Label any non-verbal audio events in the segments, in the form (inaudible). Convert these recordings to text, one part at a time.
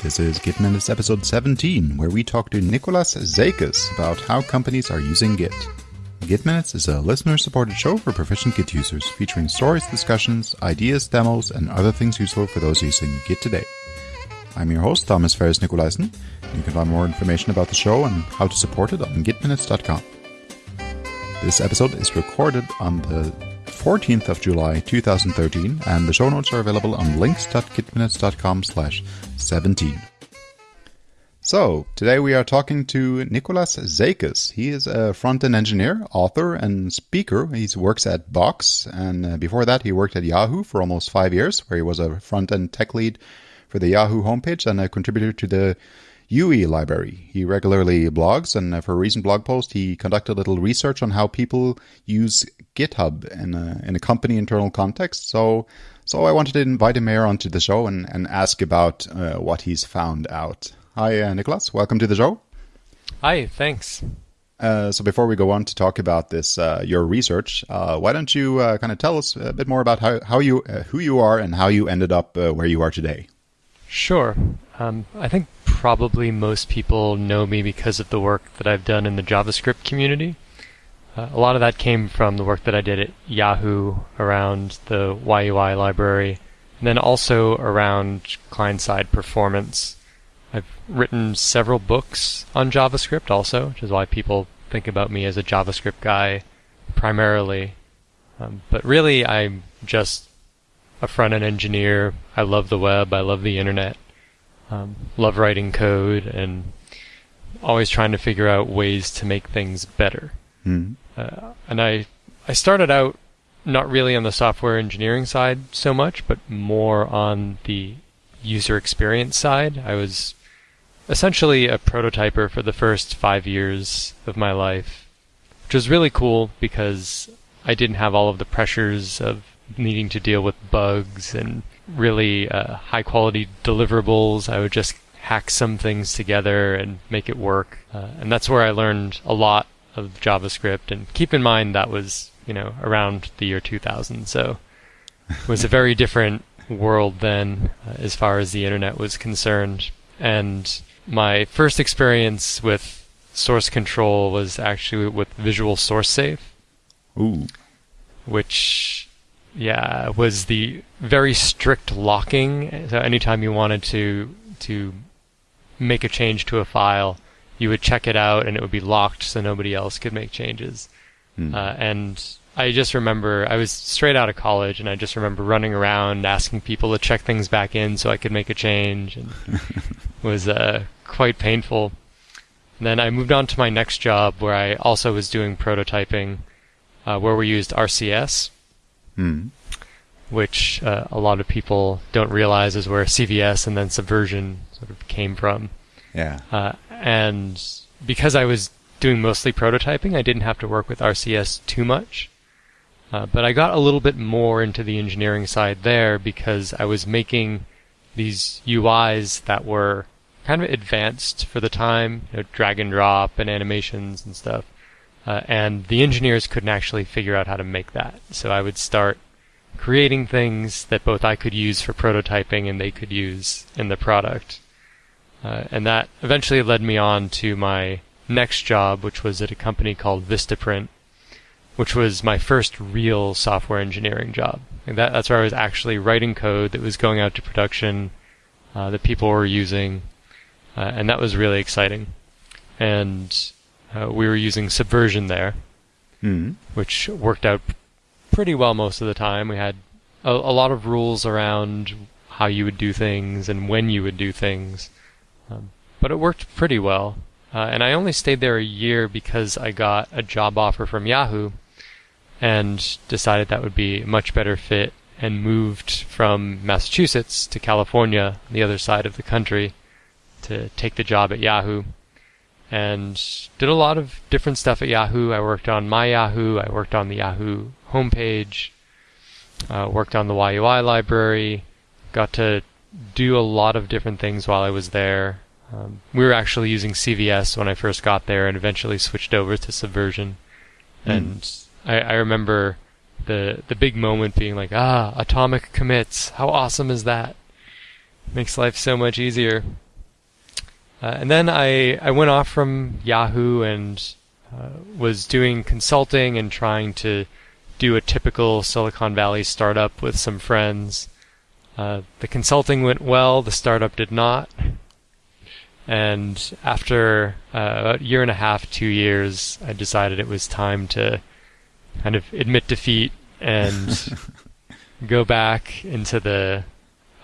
This is Git Minutes episode 17, where we talk to Nicholas Zakas about how companies are using Git. Git Minutes is a listener supported show for proficient Git users, featuring stories, discussions, ideas, demos, and other things useful for those using Git today. I'm your host, Thomas Ferris Nicolaisen. You can find more information about the show and how to support it on gitminutes.com. This episode is recorded on the 14th of July 2013, and the show notes are available on links.gitminutes.com slash 17. So, today we are talking to Nicholas Zakas. He is a front-end engineer, author, and speaker. He works at Box, and uh, before that he worked at Yahoo for almost five years, where he was a front-end tech lead for the Yahoo homepage and a contributor to the YUI library. He regularly blogs, and for a recent blog post, he conducted a little research on how people use GitHub in a, in a company internal context. So, so I wanted to invite him here onto the show and, and ask about uh, what he's found out. Hi, uh, Nicholas. Welcome to the show. Hi, thanks. Uh, so before we go on to talk about this, uh, your research, uh, why don't you uh, kind of tell us a bit more about how, how you, uh, who you are and how you ended up uh, where you are today? Sure. Um, I think probably most people know me because of the work that I've done in the JavaScript community. Uh, a lot of that came from the work that I did at Yahoo around the YUI library, and then also around client-side performance. I've written several books on JavaScript also, which is why people think about me as a JavaScript guy primarily. Um, but really, I'm just a front-end engineer. I love the web. I love the internet. Um, love writing code and always trying to figure out ways to make things better. Mm. Uh, and I I started out not really on the software engineering side so much, but more on the user experience side. I was essentially a prototyper for the first five years of my life, which was really cool because I didn't have all of the pressures of needing to deal with bugs and really uh, high quality deliverables. I would just hack some things together and make it work. Uh, and that's where I learned a lot of JavaScript. And keep in mind that was, you know, around the year 2000. So it was a very different world then uh, as far as the internet was concerned. And my first experience with source control was actually with Visual Source Safe. Ooh. Which yeah, was the very strict locking. So anytime you wanted to to make a change to a file, you would check it out and it would be locked so nobody else could make changes. Hmm. Uh, and I just remember I was straight out of college and I just remember running around asking people to check things back in so I could make a change and it (laughs) was uh, quite painful. And then I moved on to my next job where I also was doing prototyping, uh, where we used RCS, Hmm. which uh, a lot of people don't realize is where CVS and then Subversion sort of came from. Yeah. Uh, and because I was doing mostly prototyping, I didn't have to work with RCS too much. Uh, but I got a little bit more into the engineering side there because I was making these UIs that were kind of advanced for the time, you know, drag and drop and animations and stuff. Uh, and the engineers couldn't actually figure out how to make that. So I would start creating things that both I could use for prototyping and they could use in the product. Uh, and that eventually led me on to my next job, which was at a company called Vistaprint, which was my first real software engineering job. And that, that's where I was actually writing code that was going out to production, uh, that people were using, uh, and that was really exciting. And uh, we were using Subversion there, Hmm. which worked out pretty well most of the time. We had a, a lot of rules around how you would do things and when you would do things, um, but it worked pretty well. Uh, and I only stayed there a year because I got a job offer from Yahoo and decided that would be a much better fit and moved from Massachusetts to California, the other side of the country, to take the job at Yahoo and did a lot of different stuff at Yahoo. I worked on my Yahoo, I worked on the Yahoo homepage, uh, worked on the YUI library, got to do a lot of different things while I was there. Um, we were actually using CVS when I first got there and eventually switched over to Subversion. Mm. And I, I remember the the big moment being like, ah, atomic commits. How awesome is that? Makes life so much easier. Uh, and then I, I went off from Yahoo and uh, was doing consulting and trying to do a typical Silicon Valley startup with some friends. Uh, the consulting went well, the startup did not. And after uh, a year and a half, two years, I decided it was time to kind of admit defeat and (laughs) go back into the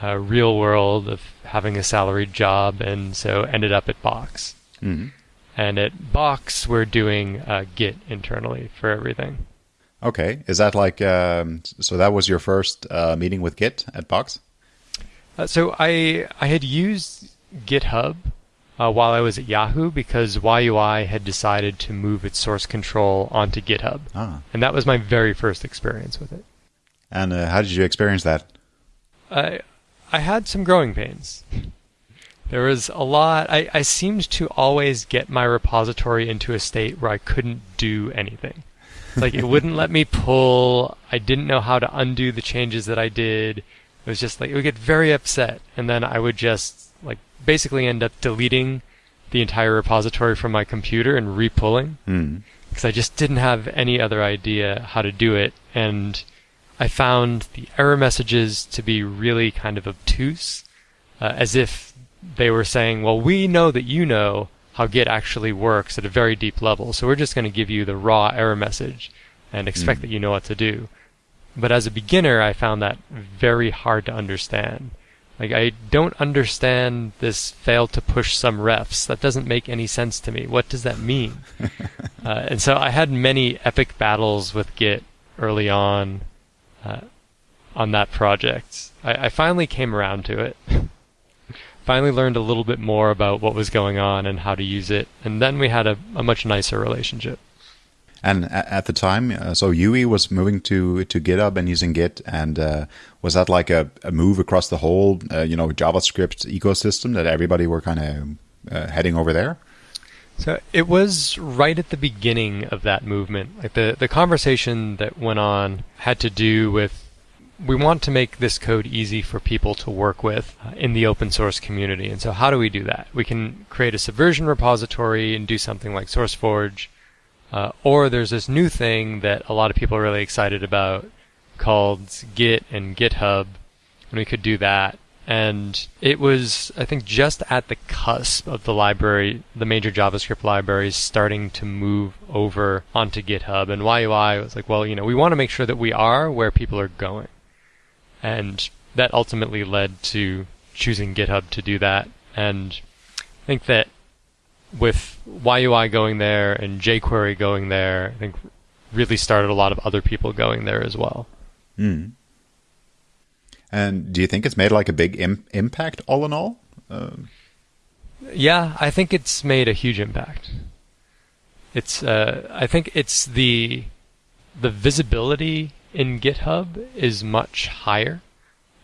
uh, real world of having a salaried job, and so ended up at Box. Mm-hmm. And at Box, we're doing uh, Git internally for everything. Okay, is that like um, so? That was your first uh, meeting with Git at Box. Uh, so I I had used GitHub uh, while I was at Yahoo because YUI had decided to move its source control onto GitHub, Ah, and that was my very first experience with it. and uh, how did you experience that? I I had some growing pains. There was a lot. I, I seemed to always get my repository into a state where I couldn't do anything. Like it wouldn't let me pull. I didn't know how to undo the changes that I did. It was just like it would get very upset, and then I would just like basically end up deleting the entire repository from my computer and repulling Hmm. because I just didn't have any other idea how to do it. And I found the error messages to be really kind of obtuse, uh, as if they were saying, well, we know that you know how Git actually works at a very deep level, so we're just going to give you the raw error message and expect Mm. that you know what to do. But as a beginner, I found that very hard to understand. Like, I don't understand this fail to push some refs. That doesn't make any sense to me. What does that mean? (laughs) Uh, and so I had many epic battles with Git early on uh, on that project. I, I finally came around to it. (laughs) finally learned a little bit more about what was going on and how to use it, and then we had a, a much nicer relationship. And at the time, uh, so YUI was moving to to GitHub and using Git, and uh, was that like a, a move across the whole, uh, you know, JavaScript ecosystem that everybody were kind of uh, heading over there? So it was right at the beginning of that movement. Like the, the conversation that went on had to do with we want to make this code easy for people to work with uh, in the open source community. And so how do we do that? We can create a subversion repository and do something like SourceForge. Uh, or there's this new thing that a lot of people are really excited about called Git and GitHub. And we could do that. And it was, I think, just at the cusp of the library, the major JavaScript libraries starting to move over onto GitHub. And YUI was like, well, you know, we want to make sure that we are where people are going. And that ultimately led to choosing GitHub to do that. And I think that with YUI going there and jQuery going there, I think really started a lot of other people going there as well. Mm. And do you think it's made like a big Im- impact all in all? Um Yeah, I think it's made a huge impact. It's uh, I think it's the the visibility in GitHub is much higher.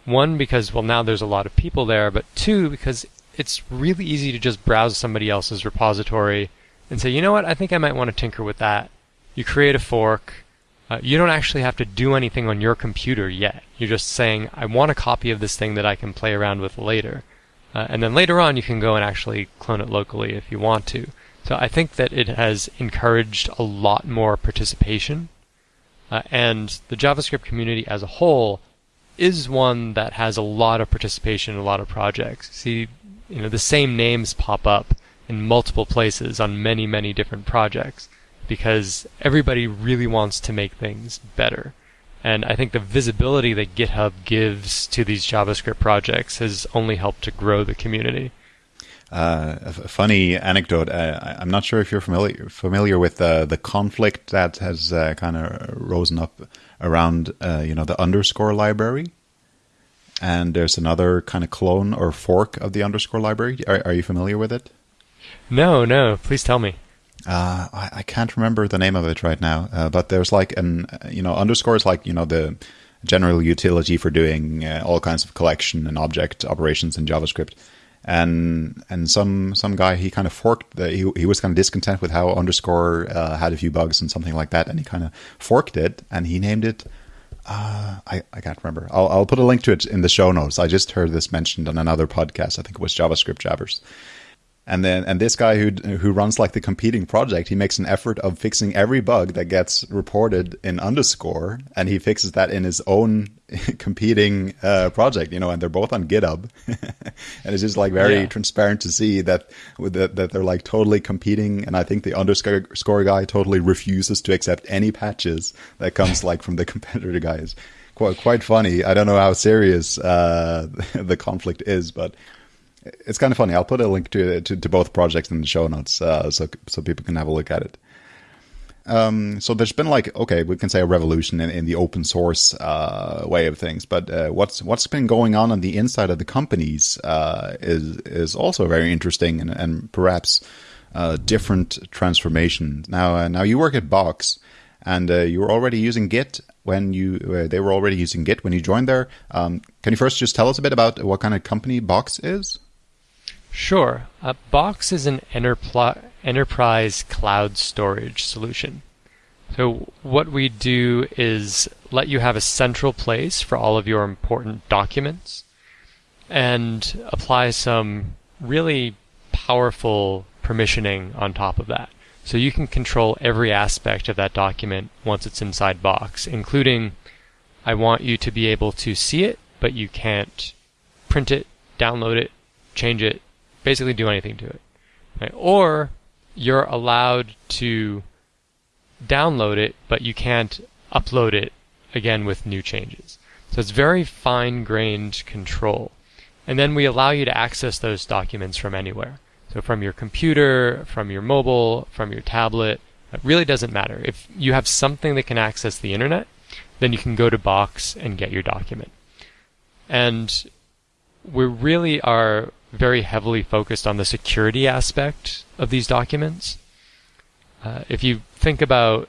One because well now there's a lot of people there, but two because it's really easy to just browse somebody else's repository and say, you know what, I think I might want to tinker with that. You create a fork. Uh, you don't actually have to do anything on your computer yet. You're just saying, I want a copy of this thing that I can play around with later. Uh, and then later on, you can go and actually clone it locally if you want to. So I think that it has encouraged a lot more participation. Uh, and the JavaScript community as a whole is one that has a lot of participation in a lot of projects. See, you know, the same names pop up in multiple places on many, many different projects because everybody really wants to make things better. And I think the visibility that GitHub gives to these JavaScript projects has only helped to grow the community. Uh, a funny anecdote. Uh, I- I'm not sure if you're familiar familiar with uh, the conflict that has uh, kind of risen up around, uh, you know, the underscore library. And there's another kind of clone or fork of the underscore library. Are, are you familiar with it? No, no, please tell me. Uh, I, I can't remember the name of it right now, uh, but there's like an, uh, you know, underscore is like, you know, the general utility for doing uh, all kinds of collection and object operations in JavaScript. And and some some guy he kind of forked the, he he was kind of discontent with how underscore uh, had a few bugs and something like that, and he kind of forked it and he named it. Uh, I I can't remember. I'll I'll put a link to it in the show notes. I just heard this mentioned on another podcast. I think it was JavaScript Jabbers and then and this guy who who runs like the competing project, he makes an effort of fixing every bug that gets reported in underscore, and he fixes that in his own (laughs) competing uh, project. You know, and they're both on GitHub, (laughs) and it's just like very yeah. transparent to see that, that that they're like totally competing. And I think the underscore guy totally refuses to accept any patches that comes (laughs) like from the competitor guys. Quite quite funny. I don't know how serious uh, the conflict is, but it's kind of funny. I'll put a link to to, to both projects in the show notes, uh, so so people can have a look at it. Um, so there's been like okay, we can say a revolution in, in the open source uh, way of things, but uh, what's what's been going on on the inside of the companies uh, is is also very interesting and, and perhaps uh, different transformation. Now uh, now you work at Box, and you were already using Git when you they were already using Git when you joined there. Um, can you first just tell us a bit about what kind of company Box is? Sure. Uh, Box is an enterprise cloud storage solution. So what we do is let you have a central place for all of your important documents and apply some really powerful permissioning on top of that. So you can control every aspect of that document once it's inside Box, including I want you to be able to see it, but you can't print it, download it, change it, basically do anything to it. Right? Or you're allowed to download it, but you can't upload it again with new changes. So it's very fine grained control. And then we allow you to access those documents from anywhere. So from your computer, from your mobile, from your tablet. It really doesn't matter. If you have something that can access the internet, then you can go to Box and get your document. And we really are very heavily focused on the security aspect of these documents. Uh, if you think about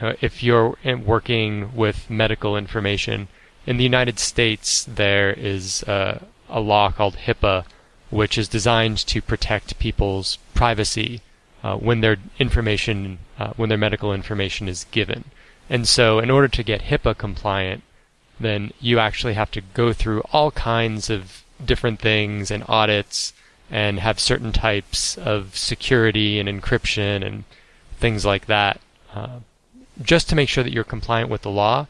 uh, if you're working with medical information, in the United States there is uh, a law called HIPAA, which is designed to protect people's privacy uh, when their information, uh, when their medical information is given. And so, in order to get HIPAA compliant, then you actually have to go through all kinds of different things and audits and have certain types of security and encryption and things like that, uh, just to make sure that you're compliant with the law,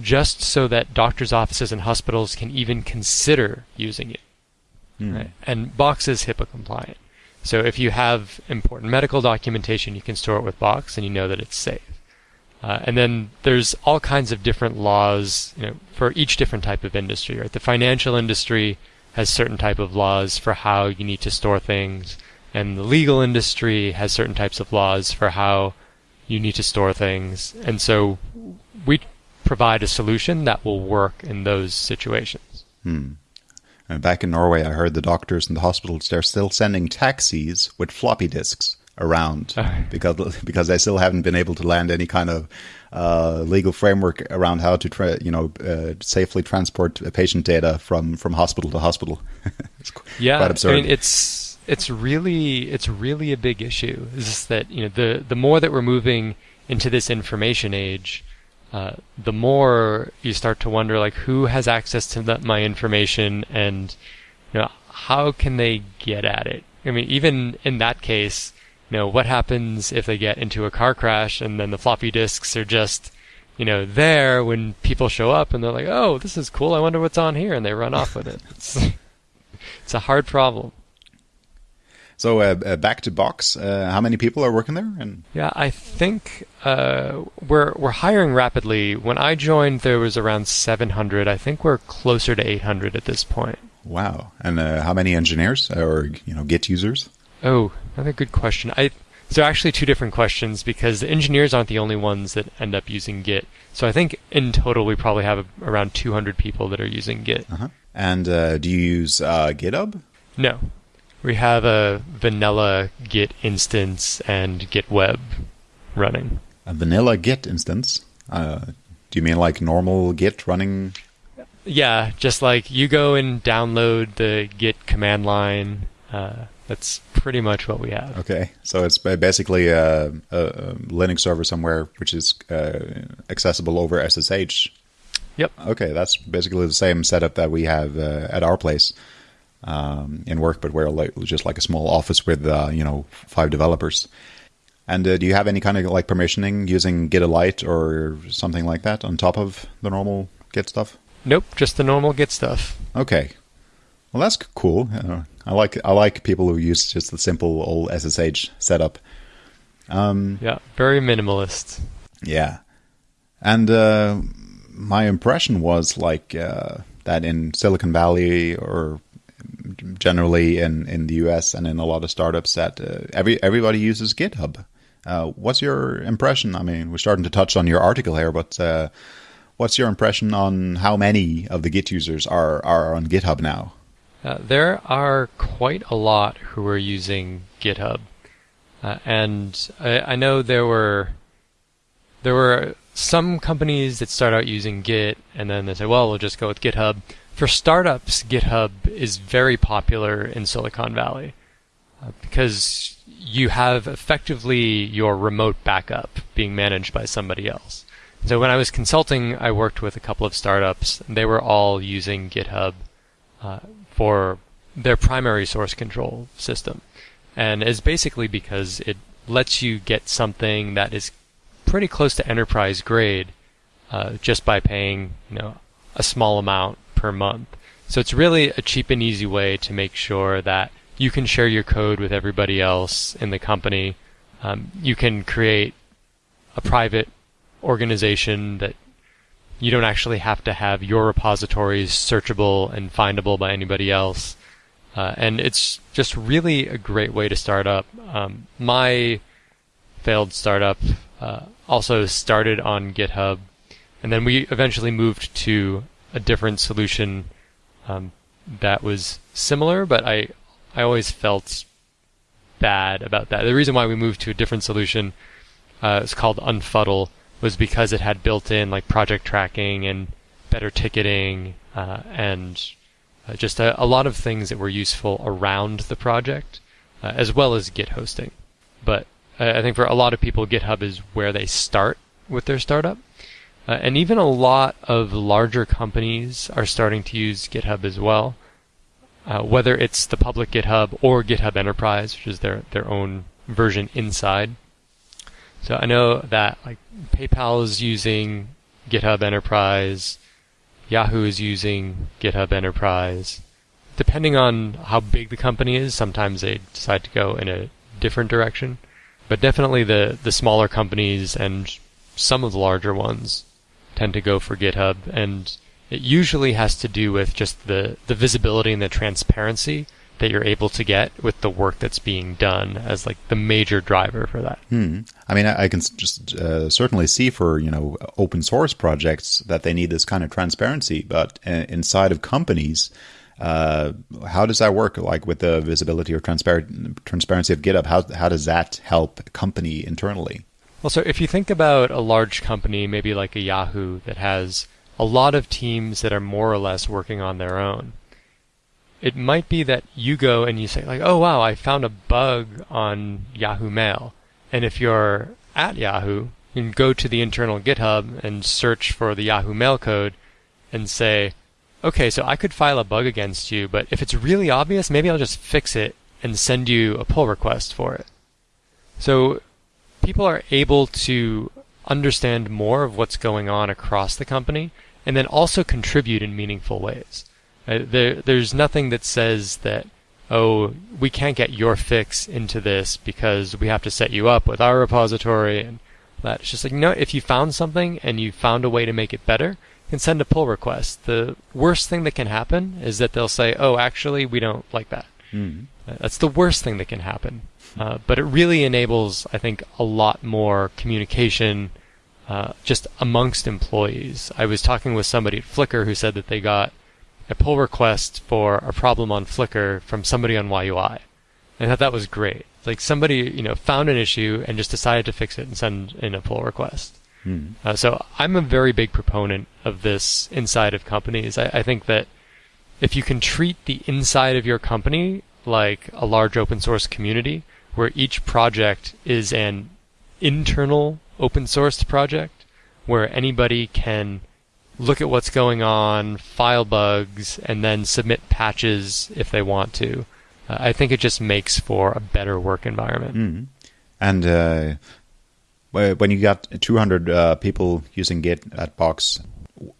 just so that doctors' offices and hospitals can even consider using it. Mm. Right? And Box is HIPAA compliant. So if you have important medical documentation, you can store it with Box and you know that it's safe. Uh, and then there's all kinds of different laws you know, for each different type of industry. Right? The financial industry has certain type of laws for how you need to store things, and the legal industry has certain types of laws for how you need to store things. And so we provide a solution that will work in those situations. Hmm. And back in Norway, I heard the doctors and the hospitals they're still sending taxis with floppy disks around (laughs) because because they still haven't been able to land any kind of uh, legal framework around how to tra- you know uh, safely transport patient data from from hospital to hospital. (laughs) it's yeah, quite absurd. I mean, it's it's really it's really a big issue. Is that you know the the more that we're moving into this information age, uh, the more you start to wonder like who has access to that, my information and you know how can they get at it. I mean, even in that case, you know, what happens if they get into a car crash and then the floppy disks are just, you know, there when people show up and they're like, oh, this is cool. I wonder what's on here. And they run off with it. It's, (laughs) it's a hard problem. So uh, uh, back to Box. Uh, how many people are working there? And yeah, I think uh, we're we're hiring rapidly. When I joined, there was around 700. I think we're closer to 800 at this point. Wow! And uh, how many engineers or you know Git users? Oh, another good question. I so actually two different questions because the engineers aren't the only ones that end up using Git. So I think in total we probably have around 200 people that are using Git. Uh-huh. And uh, do you use uh, GitHub? No, we have a vanilla Git instance and Git web running. A vanilla Git instance. Uh, do you mean like normal Git running? Yeah, just like you go and download the Git command line. Uh, that's pretty much what we have. Okay, so it's basically a, a, Linux server somewhere which is uh, accessible over SSH. Yep. Okay, that's basically the same setup that we have uh, at our place. um, in work, but we're like, just like a small office with uh, you know five developers. And uh, do you have any kind of like permissioning using Gitolite or something like that on top of the normal Git stuff? Nope, just the normal Git stuff. Okay, well that's cool. I like I like people who use just the simple old SSH setup. Um, yeah, very minimalist. Yeah, and uh, my impression was like uh, that in Silicon Valley or generally in, in the US and in a lot of startups that uh, every everybody uses GitHub. Uh, what's your impression? I mean, we're starting to touch on your article here, but uh, what's your impression on how many of the Git users are are on GitHub now? Uh, there are quite a lot who are using GitHub, uh, and I, I know there were there were some companies that start out using Git and then they say, well, we'll just go with GitHub. For startups, GitHub is very popular in Silicon Valley uh, because you have effectively your remote backup being managed by somebody else. So when I was consulting, I worked with a couple of startups. And they were all using GitHub uh, for their primary source control system, and is basically because it lets you get something that is pretty close to enterprise grade uh, just by paying you know a small amount per month. So it's really a cheap and easy way to make sure that you can share your code with everybody else in the company. Um, you can create a private organization that you don't actually have to have your repositories searchable and findable by anybody else. Uh, and it's just really a great way to start up. Um, my failed startup uh, also started on GitHub, and then we eventually moved to a different solution um, that was similar, but I I always felt bad about that. The reason why we moved to a different solution, uh, it's called Unfuddle, was because it had built-in like project tracking and better ticketing uh, and uh, just a, a, lot of things that were useful around the project, uh, as well as Git hosting. But I think for a lot of people, GitHub is where they start with their startup. Uh, and even a lot of larger companies are starting to use GitHub as well. Uh, whether it's the public GitHub or GitHub Enterprise, which is their, their own version inside. So I know that like PayPal is using GitHub Enterprise, Yahoo is using GitHub Enterprise. Depending on how big the company is, sometimes they decide to go in a different direction. But definitely the, the smaller companies and some of the larger ones tend to go for GitHub. And it usually has to do with just the, the visibility and the transparency that you're able to get with the work that's being done as like the major driver for that. Hmm. I mean, I, I can just uh, certainly see for you know open source projects that they need this kind of transparency, but uh, inside of companies, uh, how does that work? Like with the visibility or transpar- transparency of GitHub, how how does that help a company internally? Well, so if you think about a large company, maybe like a Yahoo, that has a lot of teams that are more or less working on their own, it might be that you go and you say like, "Oh wow, I found a bug on Yahoo Mail," and if you're at Yahoo, you can go to the internal GitHub and search for the Yahoo Mail code and say, okay, so I could file a bug against you, but if it's really obvious, maybe I'll just fix it and send you a pull request for it. So people are able to understand more of what's going on across the company and then also contribute in meaningful ways. Uh, there, there's nothing that says that, oh, we can't get your fix into this because we have to set you up with our repository and that. It's just like, no, if you found something and you found a way to make it better, can send a pull request. The worst thing that can happen is that they'll say, "Oh, actually, we don't like that." Mm. That's the worst thing that can happen. Uh, but it really enables, I think, a lot more communication uh, just amongst employees. I was talking with somebody at Flickr who said that they got a pull request for a problem on Flickr from somebody on YUI. And I thought that was great. Like somebody, you know, found an issue and just decided to fix it and send in a pull request. Hmm. Uh, so I'm a very big proponent of this inside of companies. I, I think that if you can treat the inside of your company like a large open source community, where each project is an internal open sourced project, where anybody can look at what's going on, file bugs, and then submit patches if they want to. Uh, I think it just makes for a better work environment. Mm-hmm. And uh, when you got 200 uh, people using Git at Box,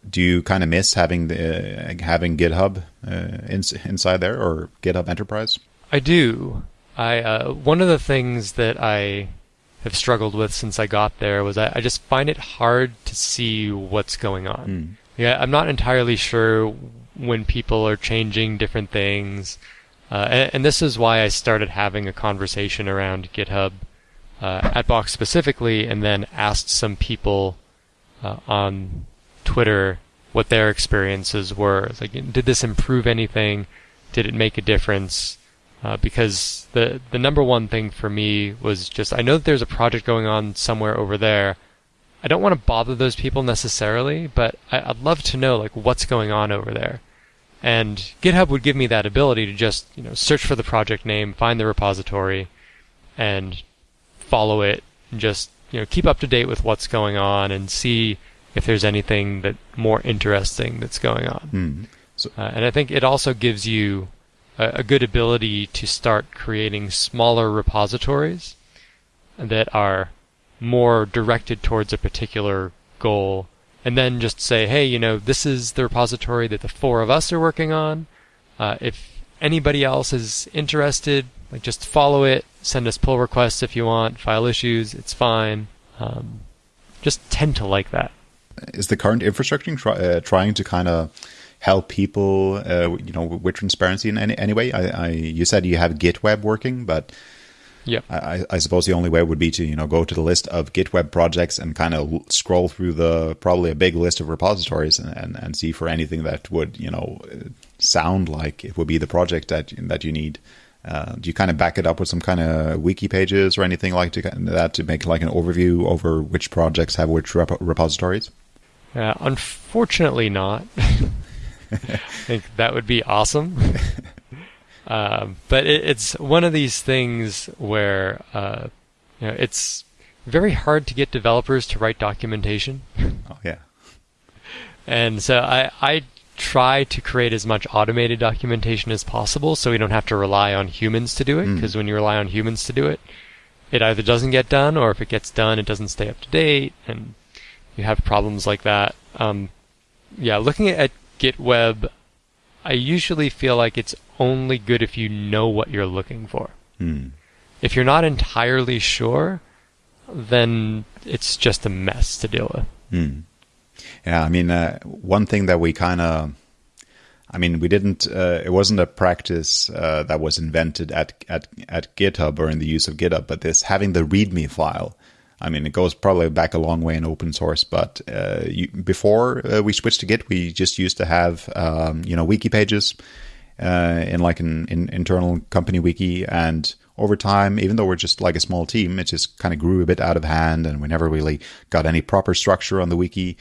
do you kind of miss having the, uh, having GitHub uh, in, inside there or GitHub Enterprise? I do. I uh, one of the things that I have struggled with since I got there was I, I just find it hard to see what's going on. Mm. Yeah, I'm not entirely sure when people are changing different things, uh, and, and, this is why I started having a conversation around GitHub uh, at Box specifically, and then asked some people uh, on Twitter what their experiences were. It's like, did this improve anything? Did it make a difference? Uh, because the the number one thing for me was just I know that there's a project going on somewhere over there. I don't want to bother those people necessarily, but I, would love to know like what's going on over there. And GitHub would give me that ability to just you know search for the project name, find the repository, and follow it, and just you know keep up to date with what's going on and see if there's anything that more interesting that's going on. Mm. So, uh, and I think it also gives you a, good ability to start creating smaller repositories that are more directed towards a particular goal. And then just say, hey, you know, this is the repository that the four of us are working on. Uh, if anybody else is interested, like just follow it, send us pull requests if you want, file issues, it's fine. Um, just tend to like that is the current infrastructure try, uh, trying to kind of help people, uh, you know, with transparency in any, any way? I, I, you said you have GitWeb working, but yeah, I, I, suppose the only way would be to you know go to the list of GitWeb projects and kind of scroll through the probably a big list of repositories and, and, and see for anything that would you know sound like it would be the project that that you need. Uh, do you kind of back it up with some kind of wiki pages or anything like to, that to make like an overview over which projects have which rep- repositories? Uh, unfortunately, not. (laughs) I (laughs) think that would be awesome. (laughs) um, but it, it's one of these things where uh, you know, it's very hard to get developers to write documentation. Oh yeah. And so I, I try to create as much automated documentation as possible so we don't have to rely on humans to do it because mm. when you rely on humans to do it it either doesn't get done or if it gets done it doesn't stay up to date and you have problems like that. Um, yeah, looking at GitWeb, I usually feel like it's only good if you know what you're looking for. Hmm. If you're not entirely sure, then it's just a mess to deal with. Hmm. Yeah, I mean, uh, one thing that we kind of, I mean, we didn't. Uh, it wasn't a practice uh, that was invented at at at GitHub or in the use of GitHub, but this having the README file I mean, it goes probably back a long way in open source, but uh, you, before uh, we switched to Git, we just used to have, um, you know, wiki pages uh, in like an in, internal company wiki. And over time, even though we're just like a small team, it just kind of grew a bit out of hand and we never really got any proper structure on the wiki.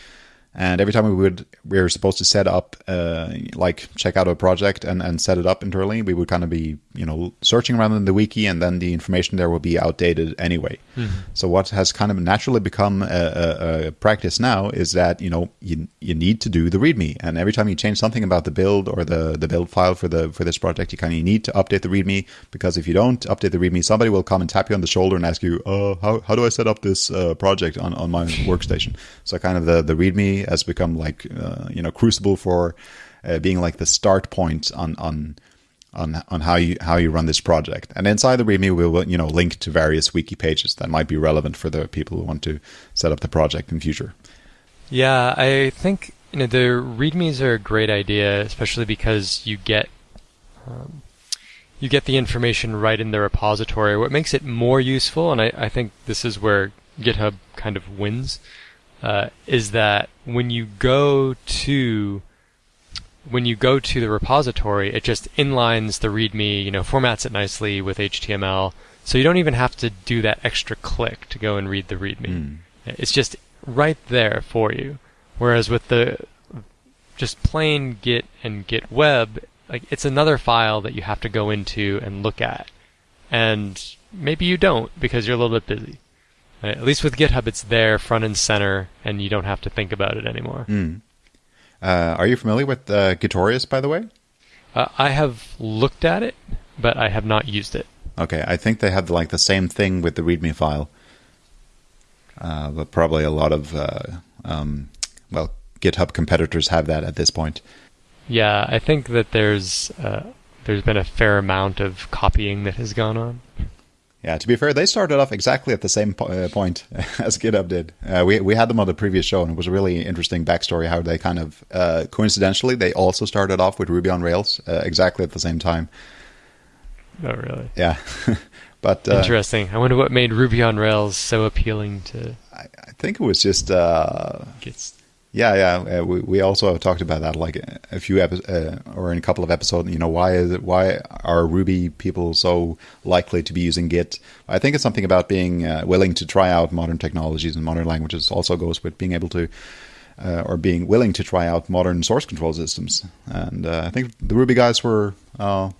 And every time we would, we were supposed to set up, uh, like check out a project and, and set it up internally, we would kind of be, you know, searching around in the wiki and then the information there will be outdated anyway. Mm-hmm. So what has kind of naturally become a, a, a, practice now is that, you know, you, you need to do the README. And every time you change something about the build or the, the build file for the, for this project, you kind of need to update the README because if you don't update the README, somebody will come and tap you on the shoulder and ask you, uh, how, how do I set up this uh, project on, on my workstation? So kind of the, the README has become like uh, you know Crucible for uh, being like the start point on on on on how you how you run this project. And inside the README, we will you know link to various wiki pages that might be relevant for the people who want to set up the project in future. Yeah, I think you know the READMEs are a great idea, especially because you get um, you get the information right in the repository. What makes it more useful, and I, I think this is where GitHub kind of wins, uh, is that when you go to when you go to the repository, it just inlines the README, you know, formats it nicely with HTML, so you don't even have to do that extra click to go and read the README. Mm. It's just right there for you. Whereas with the just plain Git and Git Web, like it's another file that you have to go into and look at, and maybe you don't because you're a little bit busy. At least with GitHub, it's there front and center, and you don't have to think about it anymore. Mm. Uh, are you familiar with uh, Gitorious, by the way? Uh, I have looked at it, but I have not used it. Okay, I think they have like the same thing with the README file, uh, but probably a lot of uh, um, well GitHub competitors have that at this point. Yeah, I think that there's uh, there's been a fair amount of copying that has gone on. Yeah, to be fair, they started off exactly at the same po- uh, point (laughs) as GitHub did. Uh, we we had them on the previous show, and it was a really interesting backstory how they kind of uh, coincidentally they also started off with Ruby on Rails uh, exactly at the same time. Oh, really? Yeah, (laughs) but uh, Interesting. I wonder what made Ruby on Rails so appealing to I, I think it was just uh, Git. Yeah, yeah. Uh, we we also talked about that like a, few episodes uh, or in a couple of episodes. You know, why is it? Why are Ruby people so likely to be using Git? I think it's something about being uh, willing to try out modern technologies and modern languages. Also goes with being able to. Uh, or being willing to try out modern source control systems, and uh, I think the Ruby guys were uh,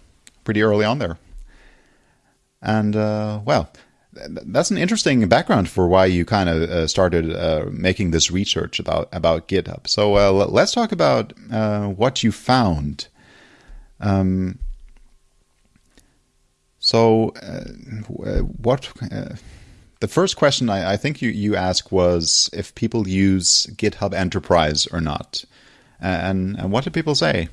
pretty early on there. And well, that's an interesting background for why you kind of uh, started uh, making this research about about GitHub. So uh, let's talk about uh, what you found. Um, so, uh, what the first question I, I, think you you asked was if people use GitHub Enterprise or not, and and what did people say?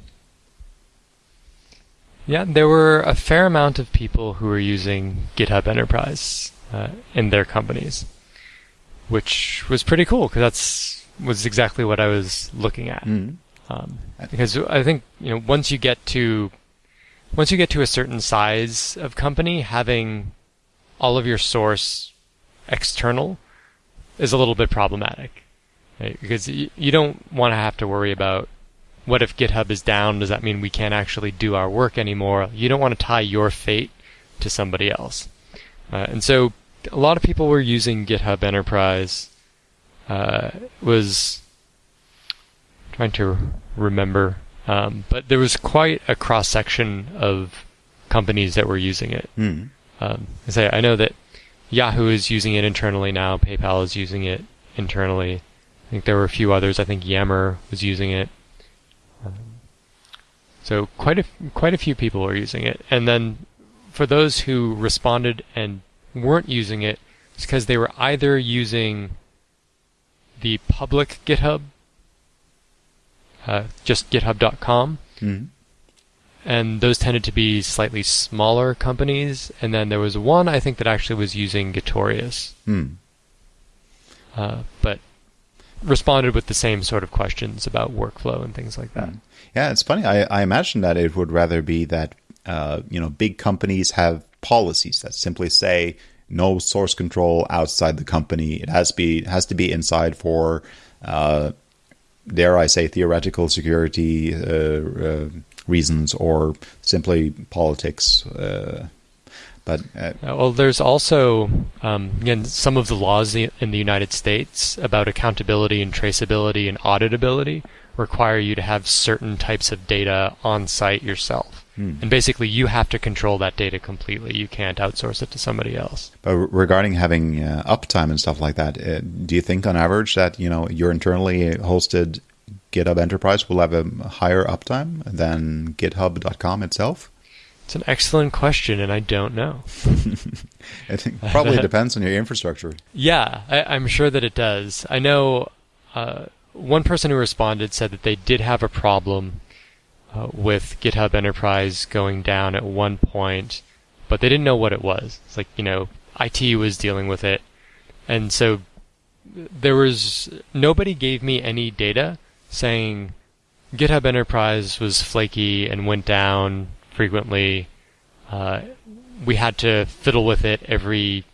Yeah, there were a fair amount of people who were using GitHub Enterprise uh, in their companies, which was pretty cool because that's was exactly what I was looking at. Mm. Um, because I think you know once you get to once you get to a certain size of company, having all of your source external is a little bit problematic, right? because you, you don't want to have to worry about what if GitHub is down? Does that mean we can't actually do our work anymore? You don't want to tie your fate to somebody else. Uh, and so a lot of people were using GitHub Enterprise. Uh, was trying to remember, um, but there was quite a cross section of companies that were using it. Mm. Um, I say I know that Yahoo is using it internally now. PayPal is using it internally. I think there were a few others. I think Yammer was using it. Um, so quite a quite a few people are using it, and then for those who responded and weren't using it, it's because they were either using the public GitHub, uh, just GitHub.com, mm-hmm. and those tended to be slightly smaller companies. And then there was one I think that actually was using Gitorious, mm. uh, but responded with the same sort of questions about workflow and things like that. Mm. Yeah, it's funny. I, I imagine that it would rather be that uh, you know big companies have policies that simply say no source control outside the company. It has to be has to be inside for, uh, dare I say, theoretical security uh, uh, reasons or simply politics. Uh, but uh, well, there's also um, again some of the laws in the United States about accountability and traceability and auditability require you to have certain types of data on site yourself. Hmm. And basically, you have to control that data completely. You can't outsource it to somebody else. But regarding having uh, uptime and stuff like that, uh, do you think on average that you know your internally hosted GitHub Enterprise will have a higher uptime than GitHub.com itself? It's an excellent question, and I don't know. (laughs) I think probably (laughs) depends on your infrastructure. Yeah, I, am sure that it does. I know uh, one person who responded said that they did have a problem uh, with GitHub Enterprise going down at one point, but they didn't know what it was. It's like, you know, IT was dealing with it. And so there was nobody gave me any data saying GitHub Enterprise was flaky and went down frequently. Uh, we had to fiddle with it every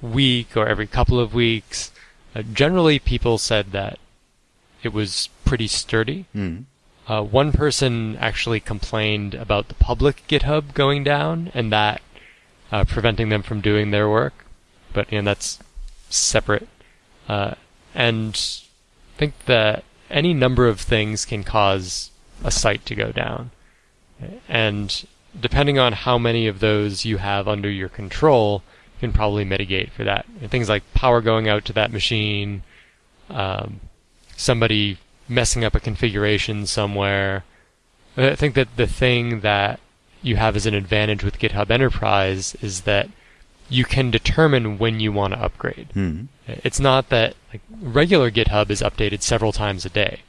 week or every couple of weeks. Uh, generally, people said that it was pretty sturdy. Mm. Uh, one person actually complained about the public GitHub going down and that uh, preventing them from doing their work, but you know, that's separate. Uh, and I think that any number of things can cause a site to go down, and depending on how many of those you have under your control, you can probably mitigate for that. things like power going out to that machine, um, somebody messing up a configuration somewhere. I think that the thing that you have as an advantage with GitHub Enterprise is that you can determine when you want to upgrade. Hmm. It's not that like regular GitHub is updated several times a day.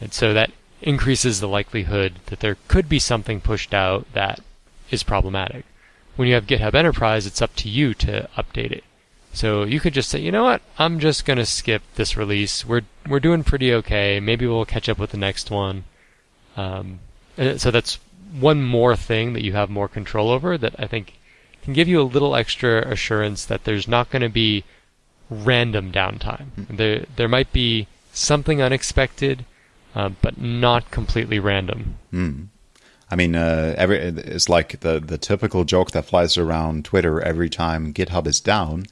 And so that increases the likelihood that there could be something pushed out that is problematic. When you have GitHub Enterprise, it's up to you to update it. So you could just say, you know what, I'm just gonna skip this release. We're we're doing pretty okay. Maybe we'll catch up with the next one. Um, so that's one more thing that you have more control over that I think can give you a little extra assurance that there's not going to be random downtime. Mm. There there might be something unexpected, uh, but not completely random. Mm. I mean, uh, every it's like the the typical joke that flies around Twitter every time GitHub is down.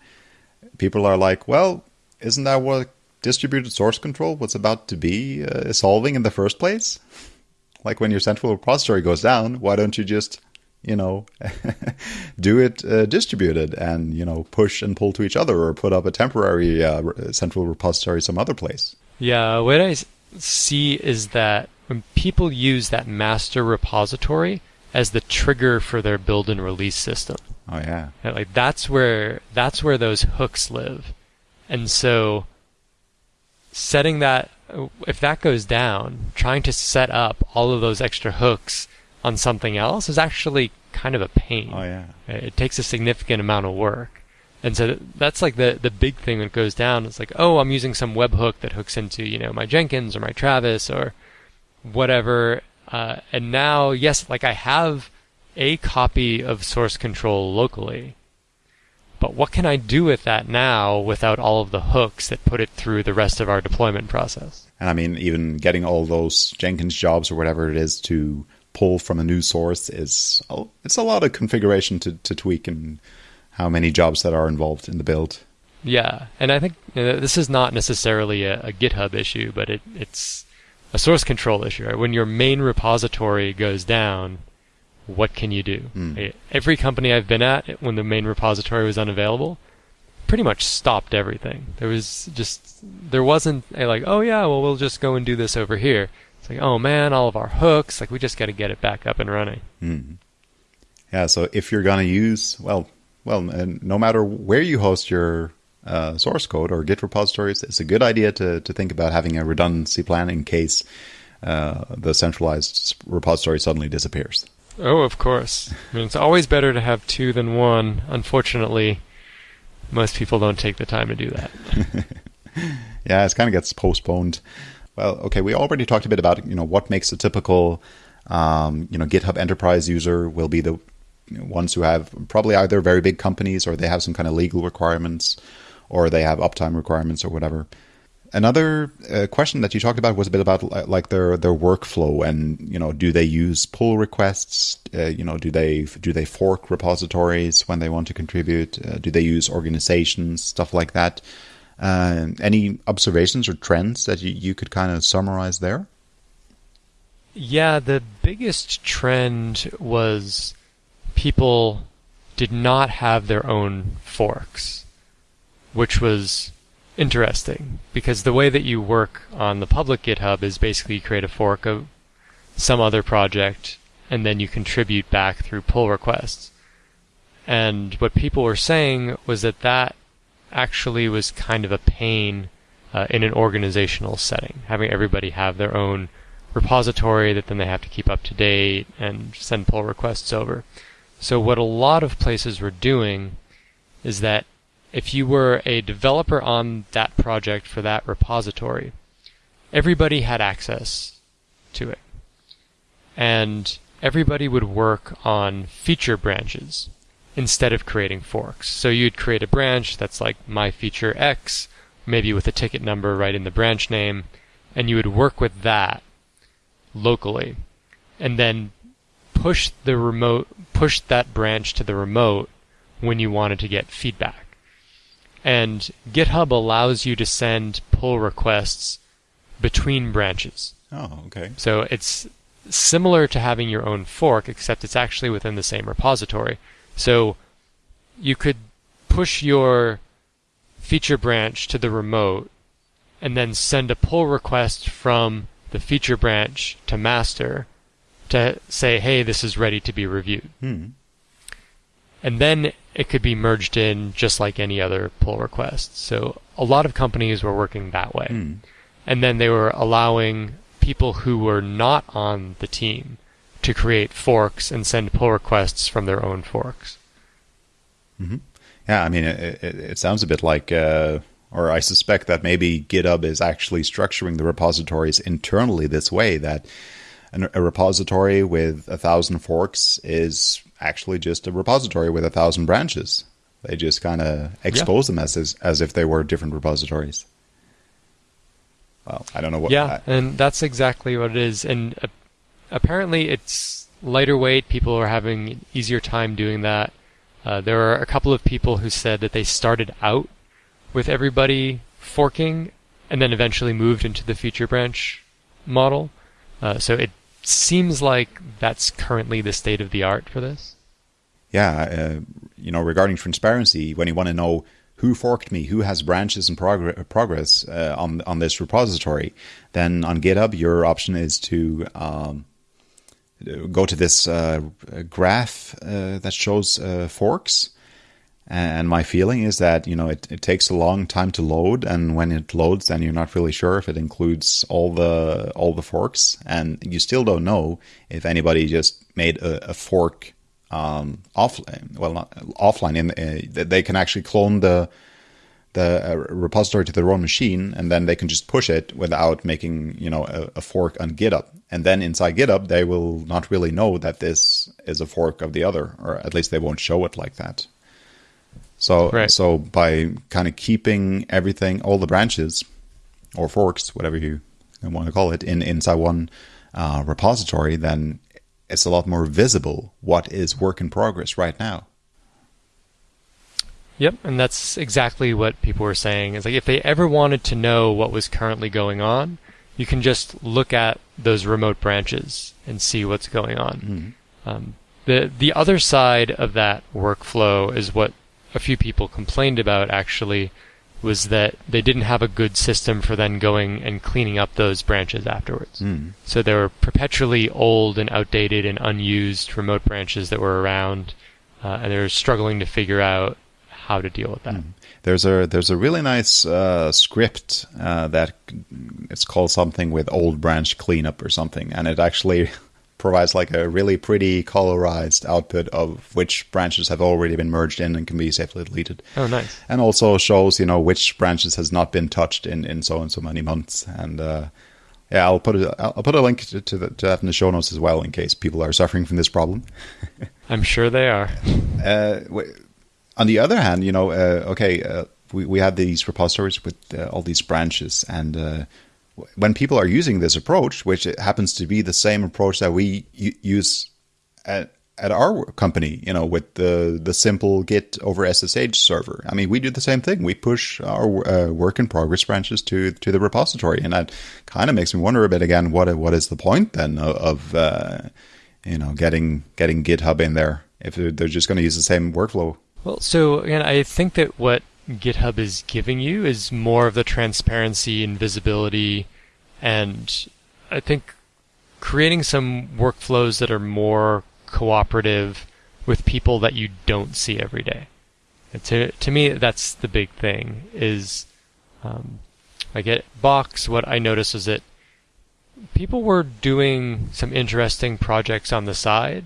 People are like, "Well, isn't that what distributed source control was about to be uh, solving in the first place?" Like when your central repository goes down, why don't you just, you know, (laughs) do it uh, distributed and, you know, push and pull to each other or put up a temporary uh, central repository some other place? Yeah, what I see is that when people use that master repository as the trigger for their build and release system. Oh yeah. Like that's where that's where those hooks live. And so setting that if that goes down, trying to set up all of those extra hooks on something else is actually kind of a pain. Oh yeah. It takes a significant amount of work. And so that's like the the big thing that goes down. It's like, oh, I'm using some webhook that hooks into, you know, my Jenkins or my Travis or whatever. Uh, and now, yes, like I have a copy of source control locally, but what can I do with that now without all of the hooks that put it through the rest of our deployment process? And I mean, even getting all those Jenkins jobs or whatever it is to pull from a new source is it's a lot of configuration to, to tweak and how many jobs that are involved in the build. Yeah, and I think you know, this is not necessarily a, a GitHub issue, but it, it's a source control issue. Right? When your main repository goes down, what can you do? Mm. Every company I've been at, when the main repository was unavailable, pretty much stopped everything. There was just there wasn't a like, oh yeah, well we'll just go and do this over here. It's like, oh man, all of our hooks, like we just got to get it back up and running. Mm. Yeah, so if you're gonna use well, well, no matter where you host your uh, source code or Git repositories, it's a good idea to to think about having a redundancy plan in case uh, the centralized repository suddenly disappears. Oh, of course. I mean, it's always better to have two than one. Unfortunately, most people don't take the time to do that. (laughs) (laughs) yeah, it kind of gets postponed. Well, okay, we already talked a bit about you know what makes a typical um, you know GitHub Enterprise user will be the ones who have probably either very big companies or they have some kind of legal requirements or they have uptime requirements or whatever. Another uh, question that you talked about was a bit about like their their workflow and you know do they use pull requests? Uh, you know do they do they fork repositories when they want to contribute? Uh, do they use organizations stuff like that? Uh, any observations or trends that you, you could kind of summarize there? Yeah, the biggest trend was people did not have their own forks, which was interesting because the way that you work on the public GitHub is basically you create a fork of some other project and then you contribute back through pull requests. And what people were saying was that that actually was kind of a pain uh, in an organizational setting, having everybody have their own repository that then they have to keep up to date and send pull requests over. So what a lot of places were doing is that if you were a developer on that project for that repository, everybody had access to it. And everybody would work on feature branches instead of creating forks. So you'd create a branch that's like my feature X, maybe with a ticket number right in the branch name, and you would work with that locally. And then push the remote, push that branch to the remote when you wanted to get feedback. And GitHub allows you to send pull requests between branches. Oh, okay. So it's similar to having your own fork, except it's actually within the same repository. So you could push your feature branch to the remote and then send a pull request from the feature branch to master to say, hey, this is ready to be reviewed. Hmm. And then it could be merged in just like any other pull request. So a lot of companies were working that way. Hmm. And then they were allowing people who were not on the team to create forks and send pull requests from their own forks. Yeah, I mean, it, it, it sounds a bit like, uh, or I suspect that maybe GitHub is actually structuring the repositories internally this way that an, a repository with a thousand forks is actually just a repository with a thousand branches. They just kind of expose them as, as as if they were different repositories. Well, I don't know what. yeah, and that's exactly what it is. And uh, apparently, it's lighter weight. People are having an easier time doing that. Uh, there are a couple of people who said that they started out with everybody forking and then eventually moved into the feature branch model. Uh, so it seems like that's currently the state of the art for this. yeah, uh, you know, regarding transparency, when you want to know who forked me, who has branches in progr- progress uh, on on this repository, then on GitHub, your option is to um, go to this uh, graph uh, that shows uh, forks. And my feeling is that you know it, it takes a long time to load, and when it loads, then you're not really sure if it includes all the all the forks, and you still don't know if anybody just made a, a fork um, offline. Well, not offline. In uh, they can actually clone the the uh, repository to their own machine, and then they can just push it without making you know a, a fork on GitHub. And then inside GitHub, they will not really know that this is a fork of the other, or at least they won't show it like that. So Right. so by kind of keeping everything, all the branches or forks, whatever you want to call it, in inside one uh, repository, then it's a lot more visible what is work in progress right now. Yep, and that's exactly what people were saying. Is like if they ever wanted to know what was currently going on, you can just look at those remote branches and see what's going on. Um, the the other side of that workflow is what a few people complained about. Actually, was that they didn't have a good system for then going and cleaning up those branches afterwards. So there were perpetually old and outdated and unused remote branches that were around, uh, and they were struggling to figure out how to deal with that. There's a there's a really nice uh, script uh, that it's called something with old branch cleanup or something, and it actually provides like a really pretty colorized output of which branches have already been merged in and can be safely deleted. Oh, nice. and also shows you know which branches has not been touched in in so and so many months and uh yeah i'll put a i'll put a link to, to, the, to that in the show notes as well in case people are suffering from this problem (laughs) I'm sure they are. uh on the other hand you know uh, okay uh, we, we have these repositories with uh, all these branches and uh when people are using this approach which it happens to be the same approach that we use at at our company, you know, with the the simple Git over SSH server. I mean, we do the same thing. We push our uh, work in progress branches to to the repository, and that kind of makes me wonder a bit again. What what is the point then of, uh, you know getting getting GitHub in there if they're, they're just going to use the same workflow? Well, so again, I think that what GitHub is giving you is more of the transparency and visibility, and I think creating some workflows that are more cooperative with people that you don't see every day. To to me, that's the big thing. Is um, at Box, what I noticed is that people were doing some interesting projects on the side,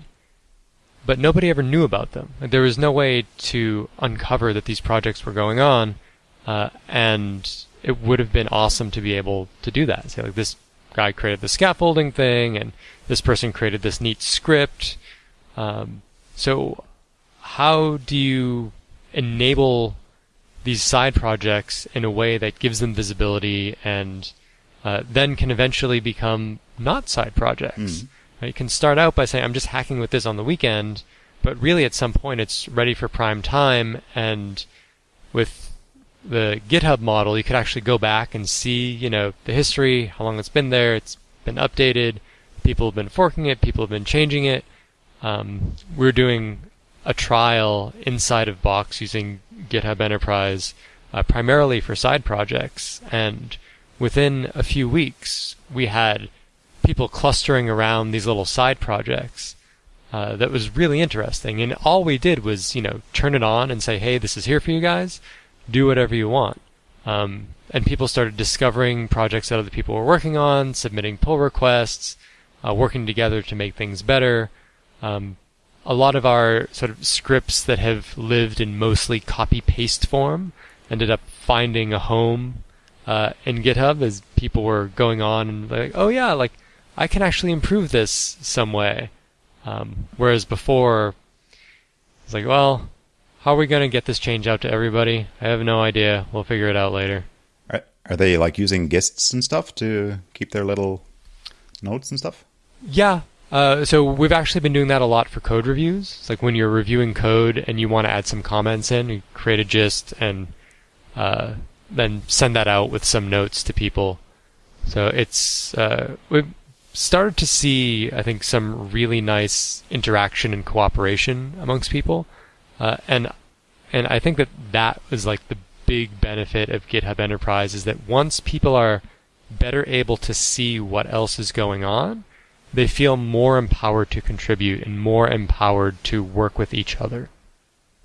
but nobody ever knew about them. There was no way to uncover that these projects were going on, uh, and it would have been awesome to be able to do that. Say like this guy created the scaffolding thing, and this person created this neat script. Um, so, how do you enable these side projects in a way that gives them visibility and uh, then can eventually become not side projects? Right, You can start out by saying, I'm just hacking with this on the weekend, but really at some point it's ready for prime time. And with the GitHub model, you could actually go back and see, you know, the history, how long it's been there, it's been updated, people have been forking it, people have been changing it. Um, we're doing a trial inside of Box using GitHub Enterprise uh, primarily for side projects, and within a few weeks, we had people clustering around these little side projects. Uh, that was really interesting, and all we did was, you know, turn it on and say, "Hey, this is here for you guys. Do whatever you want." Um, and people started discovering projects that other people were working on, submitting pull requests, uh, working together to make things better. Um, a lot of our sort of scripts that have lived in mostly copy paste form ended up finding a home uh, in GitHub as people were going on and like, oh yeah, like I can actually improve this some way. Um, whereas before, it's like, well, how are we going to get this change out to everybody? I have no idea. We'll figure it out later. Are, are they like using gists and stuff to keep their little notes and stuff? Yeah. Uh, so we've actually been doing that a lot for code reviews. It's like when you're reviewing code and you want to add some comments in, you create a gist and uh, then send that out with some notes to people. So it's uh, we've started to see, I think, some really nice interaction and cooperation amongst people, uh, and and I think that that was like the big benefit of GitHub Enterprise is that once people are better able to see what else is going on, they feel more empowered to contribute and more empowered to work with each other.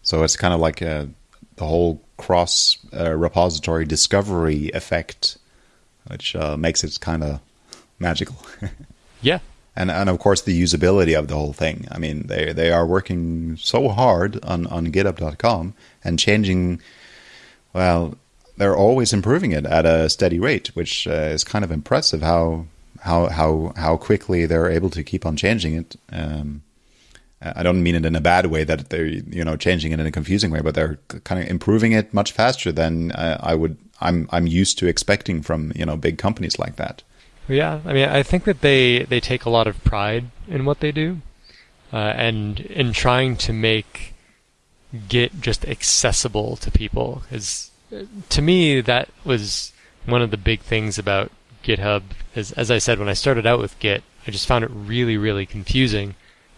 So it's kind of like a, the whole cross uh, repository discovery effect, which uh, makes it kind of magical. yeah. (laughs) And, and of course the usability of the whole thing. I mean, they they are working so hard on on GitHub.com and changing. Well, they're always improving it at a steady rate, which uh, is kind of impressive. How how how how quickly they're able to keep on changing it. Um, I don't mean it in a bad way that they're you know changing it in a confusing way, but they're kind of improving it much faster than uh, I would I'm I'm used to expecting from you know big companies like that. Yeah, I mean I think that they they take a lot of pride in what they do, uh, and in trying to make Git just accessible to people. Because uh, to me that was one of the big things about GitHub. Is as I said when I started out with Git, I just found it really really confusing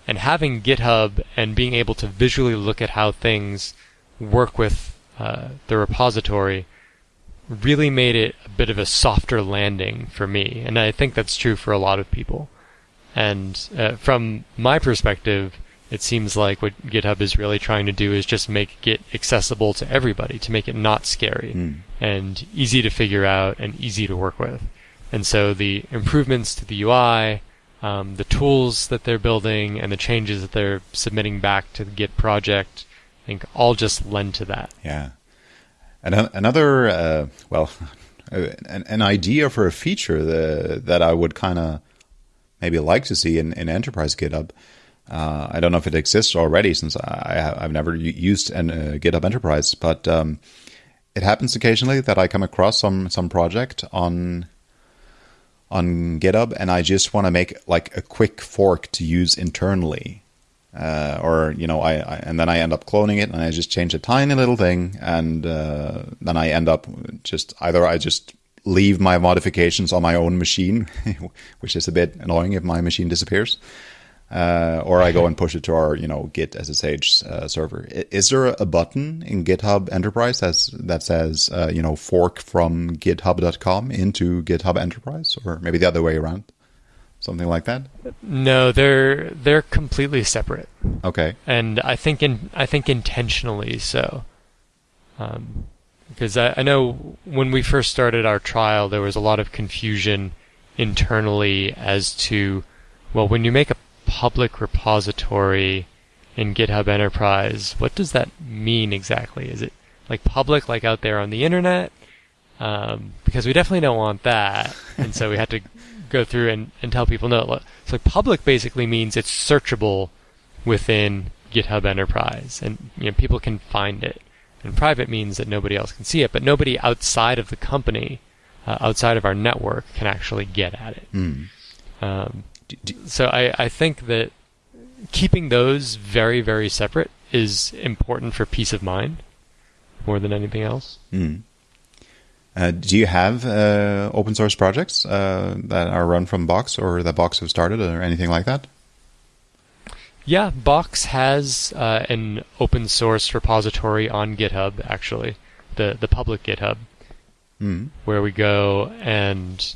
and having GitHub and being able to visually look at how things work with uh, the repository really made it a bit of a softer landing for me. And I think that's true for a lot of people. And uh, from my perspective, it seems like what GitHub is really trying to do is just make Git accessible to everybody, to make it not scary mm. and easy to figure out and easy to work with. And so the improvements to the UI, um, the tools that they're building and the changes that they're submitting back to the Git project, I think all just lend to that. Yeah. And another, uh, well, (laughs) an, an, idea for a feature that, that I would kind of maybe like to see in, in Enterprise GitHub. Uh, I don't know if it exists already since I, have never used an, uh, GitHub Enterprise, but um, it happens occasionally that I come across some some project on on GitHub, and I just want to make like a quick fork to use internally. Uh, or you know, I, I, and then I end up cloning it, and I just change a tiny little thing, and uh, then I end up just either I just leave my modifications on my own machine, (laughs) which is a bit annoying if my machine disappears, uh, or I go and push it to our you know Git SSH uh, server. Is there a button in GitHub Enterprise that's, that says uh, you know fork from GitHub.com into GitHub Enterprise, or maybe the other way around, something like that? No, they're they're completely separate. Okay, and I think in I think intentionally so. Um, because I, I know when we first started our trial, there was a lot of confusion internally as to well, when you make a public repository in GitHub Enterprise, what does that mean exactly? Is it like public, like out there on the internet? Um, because we definitely don't want that, and so we had to go through and, and tell people no. So like public basically means it's searchable within GitHub Enterprise, and you know people can find it. And private means that nobody else can see it, but nobody outside of the company, uh, outside of our network, can actually get at it. Mm. Um, so I, I think that keeping those very, very separate is important for peace of mind more than anything else. Mm. Uh, do you have uh, open source projects uh, that are run from Box or that Box have started or anything like that? Yeah, Box has uh, an open source repository on GitHub, actually, the, the public GitHub. Mm. where we go and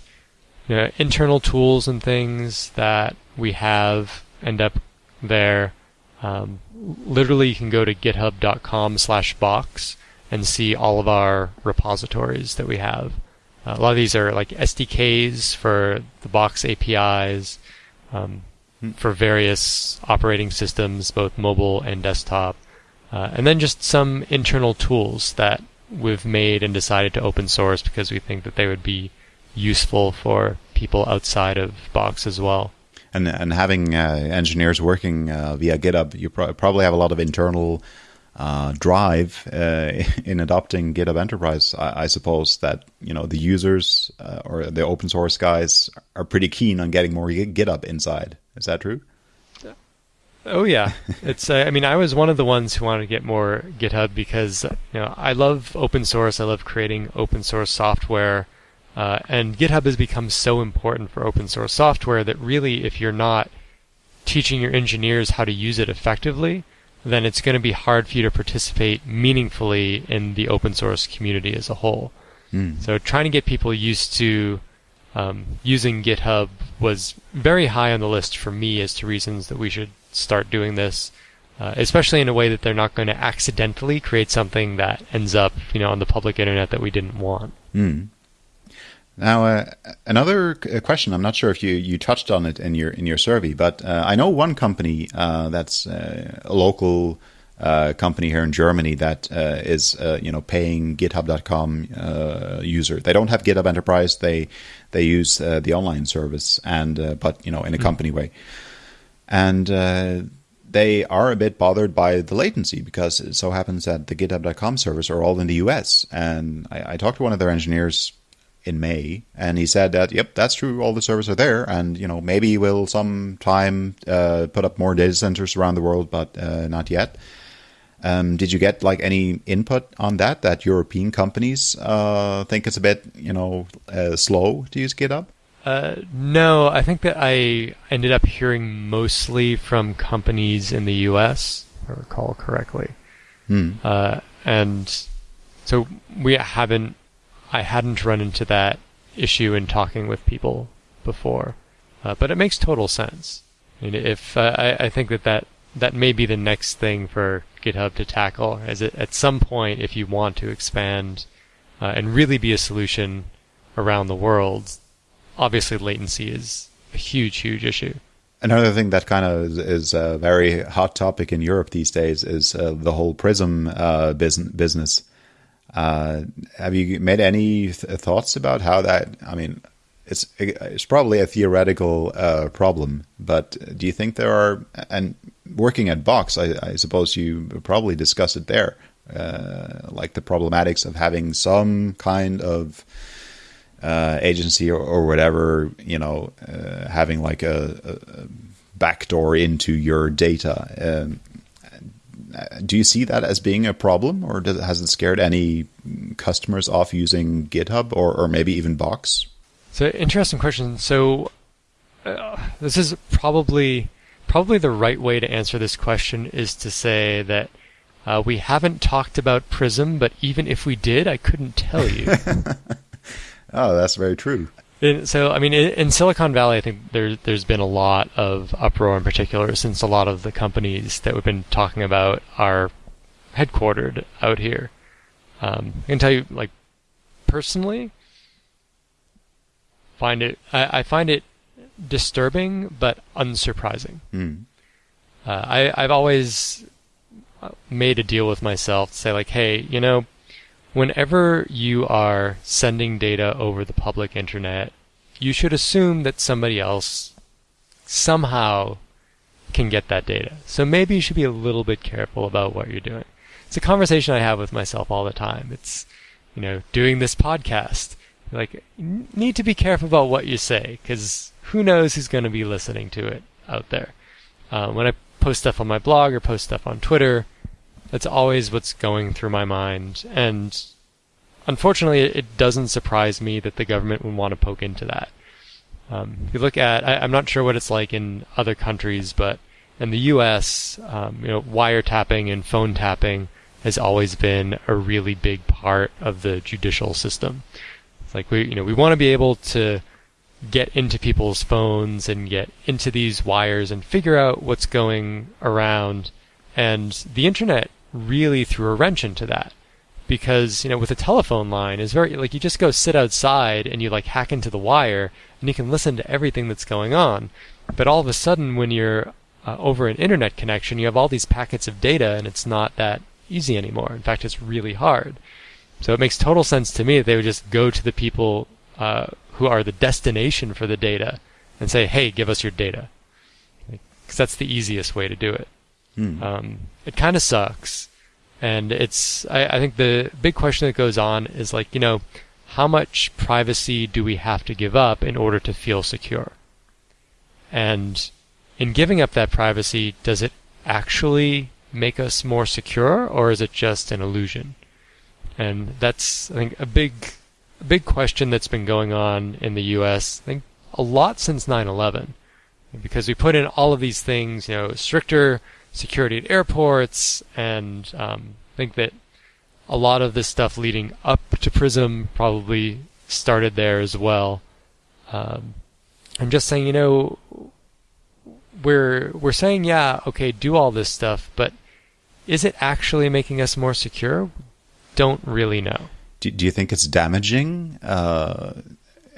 you know, internal tools and things that we have end up there. Um, literally, you can go to github.com/box and see all of our repositories that we have. Uh, a lot of these are like SDKs for the Box APIs um, Hmm. for various operating systems, both mobile and desktop, uh, and then just some internal tools that we've made and decided to open source because we think that they would be useful for people outside of Box as well. And and having uh, engineers working uh, via GitHub, you pro- probably have a lot of internal uh, drive uh, (laughs) in adopting GitHub Enterprise. I, I, suppose that you know the users uh, or the open source guys are pretty keen on getting more GitHub inside. Is that true? Oh yeah, (laughs) it's. Uh, I mean, I was one of the ones who wanted to get more GitHub because you know I love open source. I love creating open source software, uh, and GitHub has become so important for open source software that really, if you're not teaching your engineers how to use it effectively, then it's going to be hard for you to participate meaningfully in the open source community as a whole. Mm. So trying to get people used to um, using GitHub was very high on the list for me as to reasons that we should start doing this, uh, especially in a way that they're not going to accidentally create something that ends up, you know, on the public internet that we didn't want. Mm. Now, uh, another question. I'm not sure if you, you touched on it in your in your survey, but uh, I know one company uh, that's uh, a local uh, company here in Germany that uh, is you know paying GitHub.com user. They don't have GitHub Enterprise. They they use the online service, and but you know in a company mm-hmm. way, and they are a bit bothered by the latency because it so happens that the GitHub.com servers are all in the US. And I, I talked to one of their engineers in May, and he said that yep, that's true. All the servers are there, and you know maybe we'll sometime uh, put up more data centers around the world, but uh, not yet. Um, did you get like any input on that? That European companies uh, think it's a bit you know uh, slow to use GitHub? Uh, no, I think that I ended up hearing mostly from companies in the U.S. If I recall correctly, hmm. Uh, and so we haven't I hadn't run into that issue in talking with people before, uh, but it makes total sense. I if uh, I, I think that, that that may be the next thing for GitHub to tackle, as it, at some point, if you want to expand uh, and really be a solution around the world, obviously latency is a huge, huge issue. Another thing that kind of is a very hot topic in Europe these days is uh, the whole Prism uh, business. Uh, have you made any th- thoughts about how that? I mean, it's it's probably a theoretical uh, problem, but do you think there are? And working at Box, I, I suppose you probably discussed it there, uh, like the problematics of having some kind of uh, agency or, or, whatever, you know, uh, having like a, a backdoor into your data. Um, do you see that as being a problem, or does, it has it scared any customers off using GitHub or, or maybe even Box? So interesting question. So uh, this is probably probably the right way to answer this question is to say that uh, we haven't talked about Prism, but even if we did, I couldn't tell you. (laughs) oh, that's very true. In, so, I mean, in, in, Silicon Valley, I think there, there's been a lot of uproar in particular since a lot of the companies that we've been talking about are headquartered out here. Um, I can tell you, like, personally, find it, I, I find it disturbing but unsurprising. Mm. Uh, I, I've always made a deal with myself to say, like, hey, you know, whenever you are sending data over the public internet, you should assume that somebody else somehow can get that data. So maybe you should be a little bit careful about what you're doing. It's a conversation I have with myself all the time. It's, you know, doing this podcast. Like, need to be careful about what you say, because who knows who's going to be listening to it out there. Uh, when I post stuff on my blog or post stuff on Twitter, that's always what's going through my mind. And unfortunately, it doesn't surprise me that the government would want to poke into that. Um, if you look at, I, am not sure what it's like in other countries, but in the U.S., um, you know, wiretapping and phone tapping has always been a really big part of the judicial system. It's like we, you know, we want to be able to get into people's phones and get into these wires and figure out what's going around. And the internet really threw a wrench into that because, you know, with a telephone line is very, like you just go sit outside and you like hack into the wire and you can listen to everything that's going on. But all of a sudden when you're uh, over an internet connection, you have all these packets of data and it's not that easy anymore. In fact, it's really hard. So it makes total sense to me that they would just go to the people uh, who are the destination for the data and say, hey, give us your data. Because that's the easiest way to do it. Hmm. Um, it kind of sucks. And it's, I, I think the big question that goes on is like, you know, how much privacy do we have to give up in order to feel secure? And in giving up that privacy, does it actually make us more secure or is it just an illusion? And that's, I think, a big a big question that's been going on in the U.S. I think a lot since 9/11, because we put in all of these things, you know, stricter security at airports, and um, I think that a lot of this stuff leading up to Prism probably started there as well. Um, I'm just saying, you know, we're we're saying, yeah, okay, do all this stuff, but is it actually making us more secure? Don't really know. Do, do you think it's damaging uh,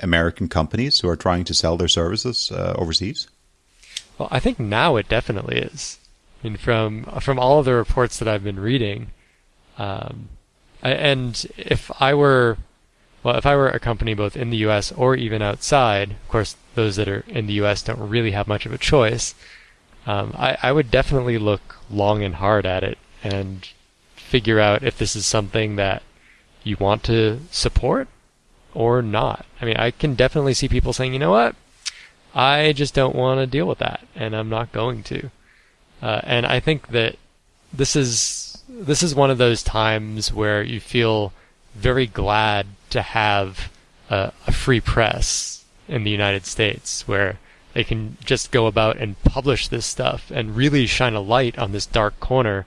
American companies who are trying to sell their services uh, overseas? Well, I think now it definitely is. I mean, from from all of the reports that I've been reading, um, and if I were, well, if I were a company both in the U.S. or even outside, of course, those that are in the U.S. don't really have much of a choice. Um, I, I would definitely look long and hard at it and figure out if this is something that you want to support or not. I mean, I can definitely see people saying, you know what? I just don't want to deal with that, and I'm not going to. Uh, and I think that this is this is one of those times where you feel very glad to have a, a free press in the United States, where they can just go about and publish this stuff and really shine a light on this dark corner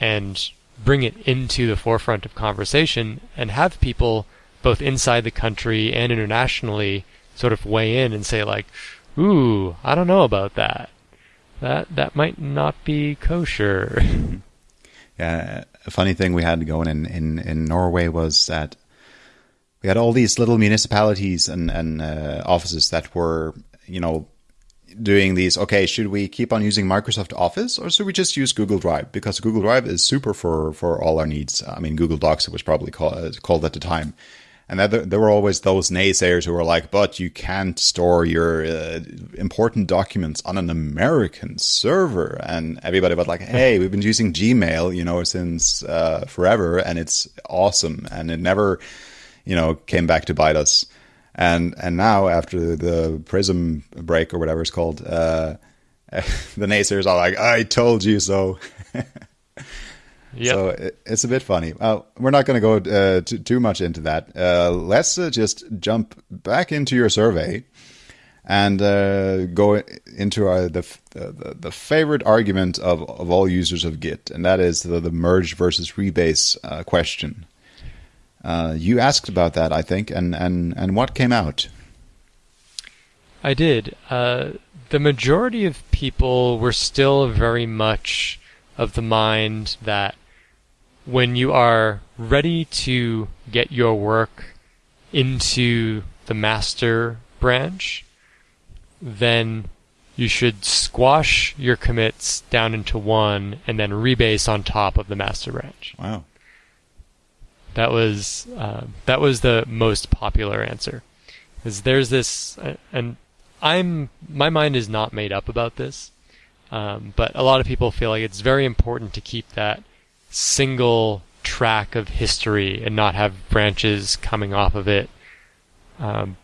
and bring it into the forefront of conversation and have people both inside the country and internationally sort of weigh in and say like, "Ooh, I don't know about that. That that might not be kosher." (laughs) (laughs) yeah, a funny thing we had going in in in Norway was that we had all these little municipalities and and uh, offices that were you know doing these, okay, should we keep on using Microsoft Office or should we just use Google Drive? Because Google Drive is super for, for all our needs. I mean, Google Docs, it was probably called, called at the time. And that, there were always those naysayers who were like, but you can't store your uh, important documents on an American server. And everybody was like, hey, we've been using Gmail, you know, since uh, forever and it's awesome. And it never, you know, came back to bite us. And and now after the Prism break or whatever it's called, uh, (laughs) the naysayers are like, "I told you so." (laughs) Yep. So it, it's a bit funny. Well, we're not going to go uh, too, too much into that. Uh, let's uh, just jump back into your survey and uh, go into our, the, the, the favorite argument of, of all users of Git, and that is the, the merge versus rebase uh, question. Uh, you asked about that, I think, and, and, and what came out? I did. Uh, the majority of people were still very much of the mind that when you are ready to get your work into the master branch, then you should squash your commits down into one and then rebase on top of the master branch. Wow. That was uh, that was the most popular answer. Because there's this, uh, and I'm my mind is not made up about this, um, but a lot of people feel like it's very important to keep that single track of history and not have branches coming off of it. Um,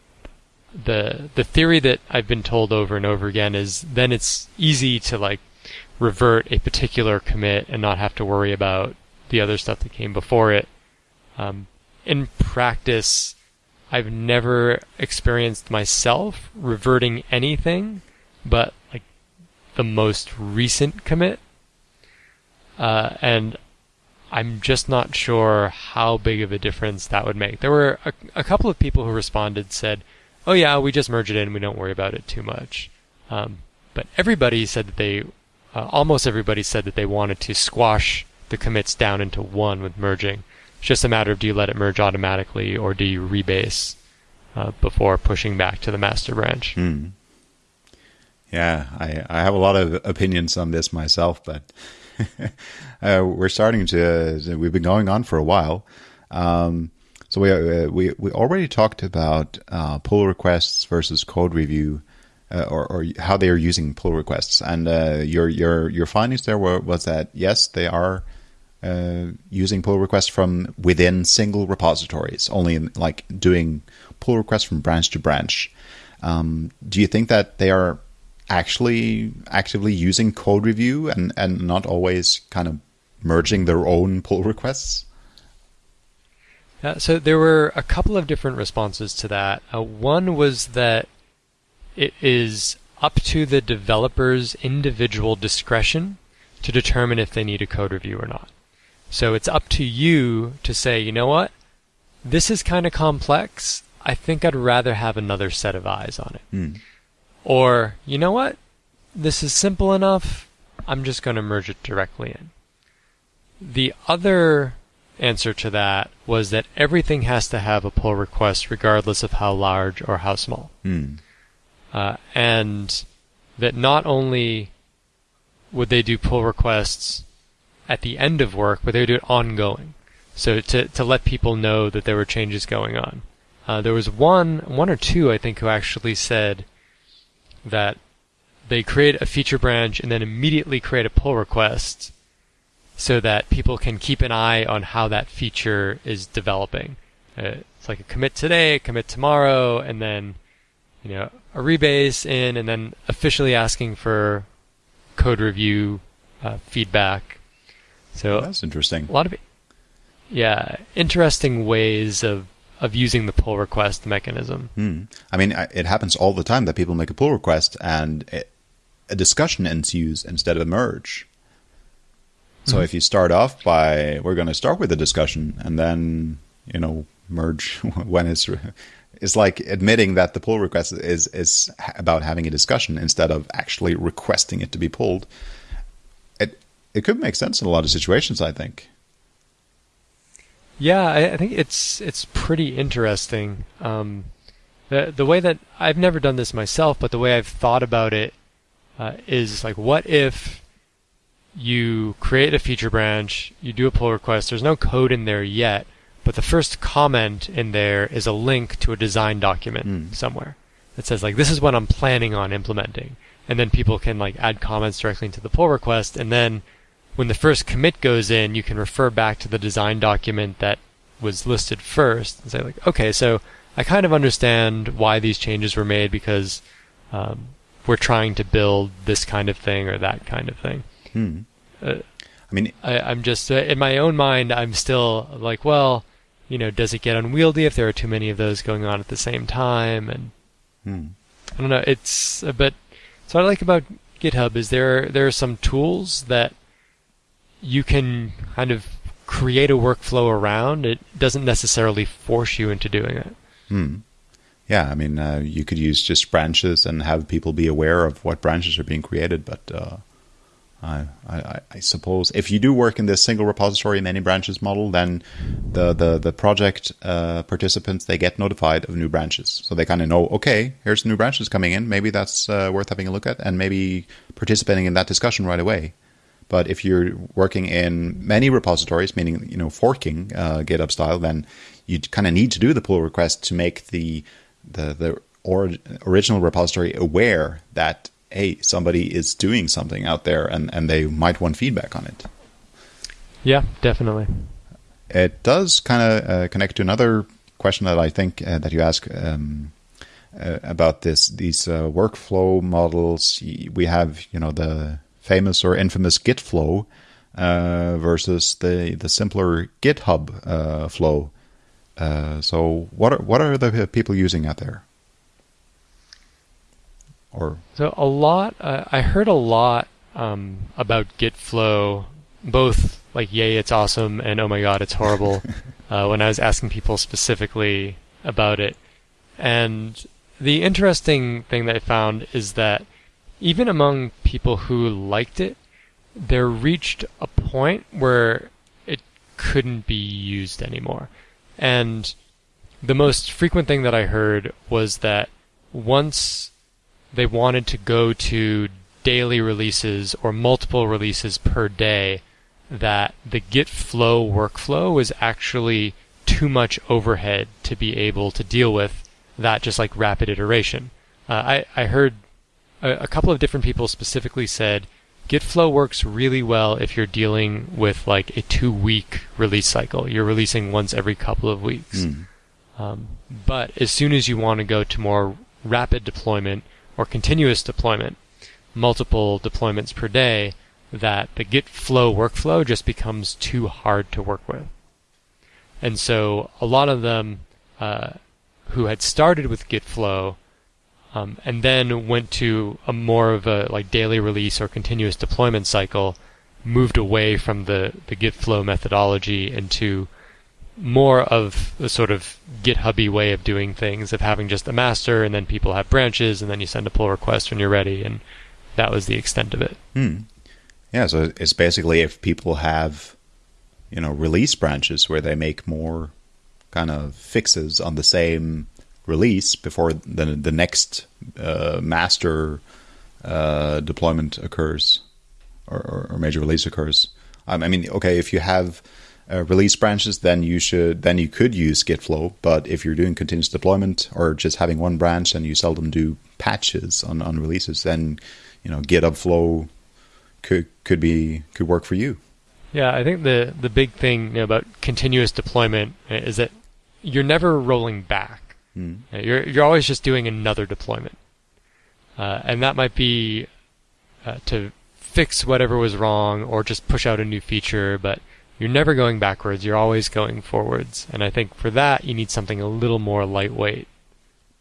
the the theory that I've been told over and over again is then it's easy to like revert a particular commit and not have to worry about the other stuff that came before it. Um, in practice, I've never experienced myself reverting anything but like the most recent commit. Uh, and I'm just not sure how big of a difference that would make. There were a, a couple of people who responded said, "Oh yeah, we just merge it in. We don't worry about it too much." Um, but everybody said that they, uh, almost everybody said that they wanted to squash the commits down into one with merging. It's just a matter of do you let it merge automatically or do you rebase uh, before pushing back to the master branch. Hmm. Yeah, I, I have a lot of opinions on this myself, but (laughs) uh, we're starting to. Uh, we've been going on for a while. Um, so we, uh, we we already talked about uh, pull requests versus code review, uh, or, or how they are using pull requests, and uh, your your your findings there were was that yes, they are using pull requests from within single repositories, only in, like doing pull requests from branch to branch. Um, do you think that they are actually actively using code review and, and not always kind of merging their own pull requests? Uh, so there were a couple of different responses to that. Uh, one was that it is up to the developer's individual discretion to determine if they need a code review or not. So it's up to you to say, you know what, this is kind of complex. I think I'd rather have another set of eyes on it. Mm. Or, you know what? This is simple enough. I'm just going to merge it directly in. The other answer to that was that everything has to have a pull request regardless of how large or how small. Mm. Uh, and that not only would they do pull requests at the end of work, but they would do it ongoing. So to, to let people know that there were changes going on. Uh, there was one, one or two, I think, who actually said, that they create a feature branch and then immediately create a pull request so that people can keep an eye on how that feature is developing. Uh, it's like a commit today, a commit tomorrow, and then you know a rebase in, and then officially asking for code review uh, feedback. So that's interesting. A lot of yeah, interesting ways of of using the pull request mechanism. Hmm. I mean, it happens all the time that people make a pull request and it, a discussion ensues instead of a merge. So mm-hmm. if you start off by, we're going to start with a discussion and then, you know, merge (laughs) when it's, it's like admitting that the pull request is, is about having a discussion instead of actually requesting it to be pulled. It, it could make sense in a lot of situations, I think. Yeah, I, I think it's it's pretty interesting. Um, the the way that I've never done this myself, but the way I've thought about it uh, is like, what if you create a feature branch, you do a pull request. There's no code in there yet, but the first comment in there is a link to a design document mm. somewhere that says like, this is what I'm planning on implementing, and then people can like add comments directly into the pull request, and then when the first commit goes in, you can refer back to the design document that was listed first and say like, okay, so I kind of understand why these changes were made because um, we're trying to build this kind of thing or that kind of thing. Hmm. Uh, I mean, I, am just uh, in my own mind. I'm still like, well, you know, does it get unwieldy if there are too many of those going on at the same time? And hmm. I don't know. It's uh, but so what I like about GitHub is there there are some tools that you can kind of create a workflow around. It doesn't necessarily force you into doing it. Hmm. Yeah, I mean, uh, you could use just branches and have people be aware of what branches are being created. But uh, I, I, I, suppose if you do work in this single repository many branches model, then the the the project uh, participants they get notified of new branches, so they kind of know, okay, here's new branches coming in. Maybe that's uh, worth having a look at, and maybe participating in that discussion right away. But if you're working in many repositories, meaning you know forking uh, GitHub style, then you kind of need to do the pull request to make the the the or, original repository aware that hey somebody is doing something out there and and they might want feedback on it. Yeah, definitely. It does kind of uh, connect to another question that I think uh, that you ask um, uh, about this these uh, workflow models. We have you know the famous or infamous Git flow uh, versus the the simpler GitHub uh, flow. Uh, so what are what are the people using out there? Or so a lot. Uh, I heard a lot um, about Git flow both like yay it's awesome and oh my god it's horrible (laughs) uh, when I was asking people specifically about it. And the interesting thing that I found is that even among people who liked it, there reached a point where it couldn't be used anymore. And the most frequent thing that I heard was that once they wanted to go to daily releases or multiple releases per day, that the Git flow workflow was actually too much overhead to be able to deal with that just like rapid iteration. Uh, I, I heard a, a couple of different people specifically said Git flow works really well if you're dealing with like a two week release cycle. You're releasing once every couple of weeks. Mm. Um, but as soon as you want to go to more rapid deployment or continuous deployment, multiple deployments per day, that the Git flow workflow just becomes too hard to work with. And so a lot of them uh, who had started with Git flow um, and then went to a more of a like daily release or continuous deployment cycle, moved away from the, the Git flow methodology into more of a sort of GitHubby way of doing things, of having just a master and then people have branches and then you send a pull request when you're ready, and that was the extent of it. Hmm. Yeah, so it's basically if people have, you know, release branches where they make more kind of fixes on the same release before the the next uh, master uh, deployment occurs or, or, or, major release occurs. Um, I mean, okay, if you have uh, release branches, then you should then you could use Git flow. But if you're doing continuous deployment or just having one branch and you seldom do patches on, on releases, then you know GitHub flow could could be could work for you. Yeah, I think the the big thing you know, about continuous deployment is that you're never rolling back. Mm. You're you're always just doing another deployment, uh, and that might be uh, to fix whatever was wrong or just push out a new feature. But you're never going backwards. You're always going forwards. And I think for that you need something a little more lightweight.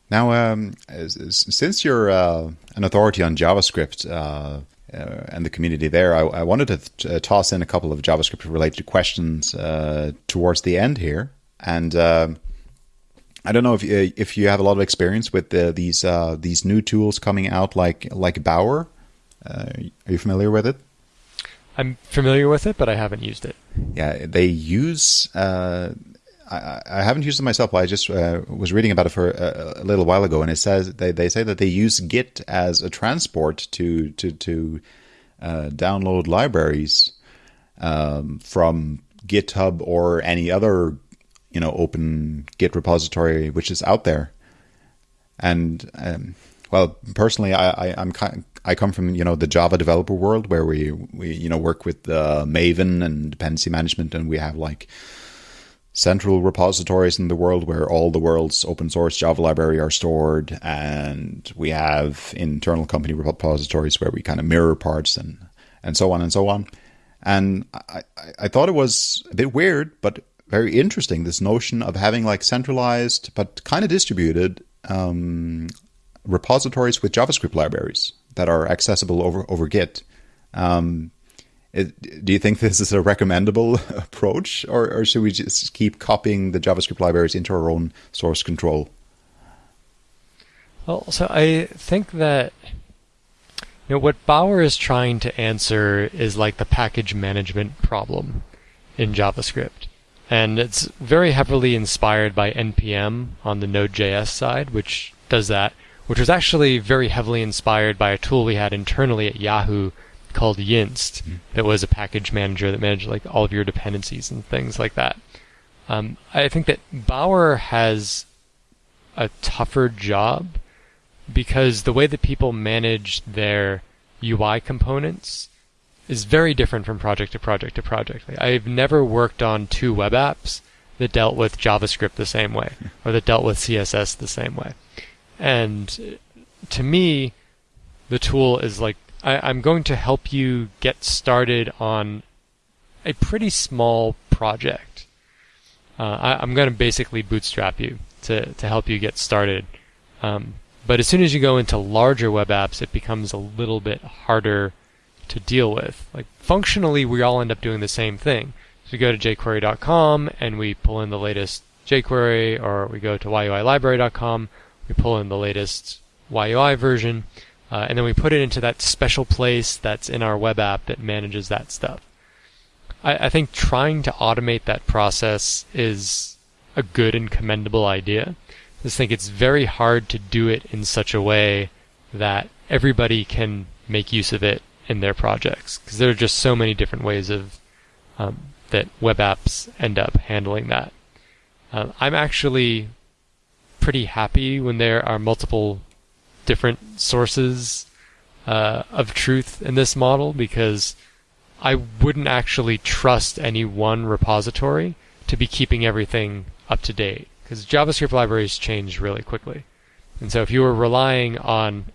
Now, um, since you're uh, an authority on JavaScript uh, uh, and the community there, I, I wanted to uh, toss in a couple of JavaScript related questions uh, towards the end here. And um, I don't know if you, if you have a lot of experience with the, these uh, these new tools coming out, like like Bower. are you familiar with it? I'm familiar with it, but I haven't used it. Yeah, they use I, I, haven't used it myself, but I just uh, was reading about it for a, a, little while ago, and it says they, they say that they use Git as a transport to to to uh, download libraries um, from GitHub or any other you know open Git repository which is out there. And um, well, personally, I, I am kind. I come from you know the Java developer world where we we you know work with uh, Maven and dependency management, and we have like central repositories in the world where all the world's open source Java library are stored, and we have internal company repositories where we kind of mirror parts and and so on and so on. And I, I thought it was a bit weird, but very interesting. This notion of having like centralized but kind of distributed um, repositories with JavaScript libraries that are accessible over over Git. Um, it, do you think this is a recommendable (laughs) approach, or, or should we just keep copying the JavaScript libraries into our own source control? Well, so I think that you know what Bower is trying to answer is like the package management problem in JavaScript. And it's very heavily inspired by NPM on the Node.js side, which does that, which was actually very heavily inspired by a tool we had internally at Yahoo called Yinst mm. that was a package manager that managed like all of your dependencies and things like that. Um, I think that Bower has a tougher job because the way that people manage their UI components is very different from project to project to project. Like, I've never worked on two web apps that dealt with JavaScript the same way or that dealt with CSS the same way. And to me, the tool is like I, am going to help you get started on a pretty small project. Uh, I, am going to basically bootstrap you to, to help you get started. Um, but as soon as you go into larger web apps, it becomes a little bit harder to deal with. Like functionally, we all end up doing the same thing. So we go to jQuery.com and we pull in the latest jQuery, or we go to YUILibrary.com, we pull in the latest YUI version, uh, and then we put it into that special place that's in our web app that manages that stuff. I, I think trying to automate that process is a good and commendable idea. I just think it's very hard to do it in such a way that everybody can make use of it in their projects because there are just so many different ways of um, that web apps end up handling that. Uh, I'm actually pretty happy when there are multiple different sources uh, of truth in this model because I wouldn't actually trust any one repository to be keeping everything up to date because JavaScript libraries change really quickly. And so if you were relying on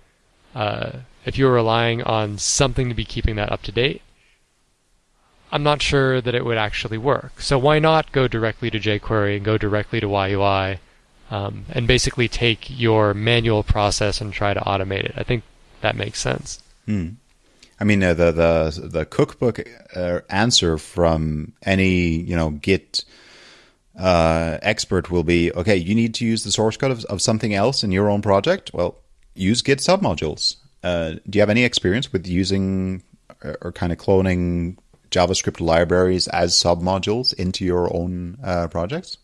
uh, if you were relying on something to be keeping that up to date, I'm not sure that it would actually work. So why not go directly to jQuery and go directly to YUI um, and basically take your manual process and try to automate it? I think that makes sense. Hmm. I mean, uh, the the the cookbook uh, answer from any you know Git uh, expert will be okay. You need to use the source code of, of something else in your own project. Well, use Git submodules. Uh, do you have any experience with using or, or kind of cloning JavaScript libraries as submodules into your own uh, projects?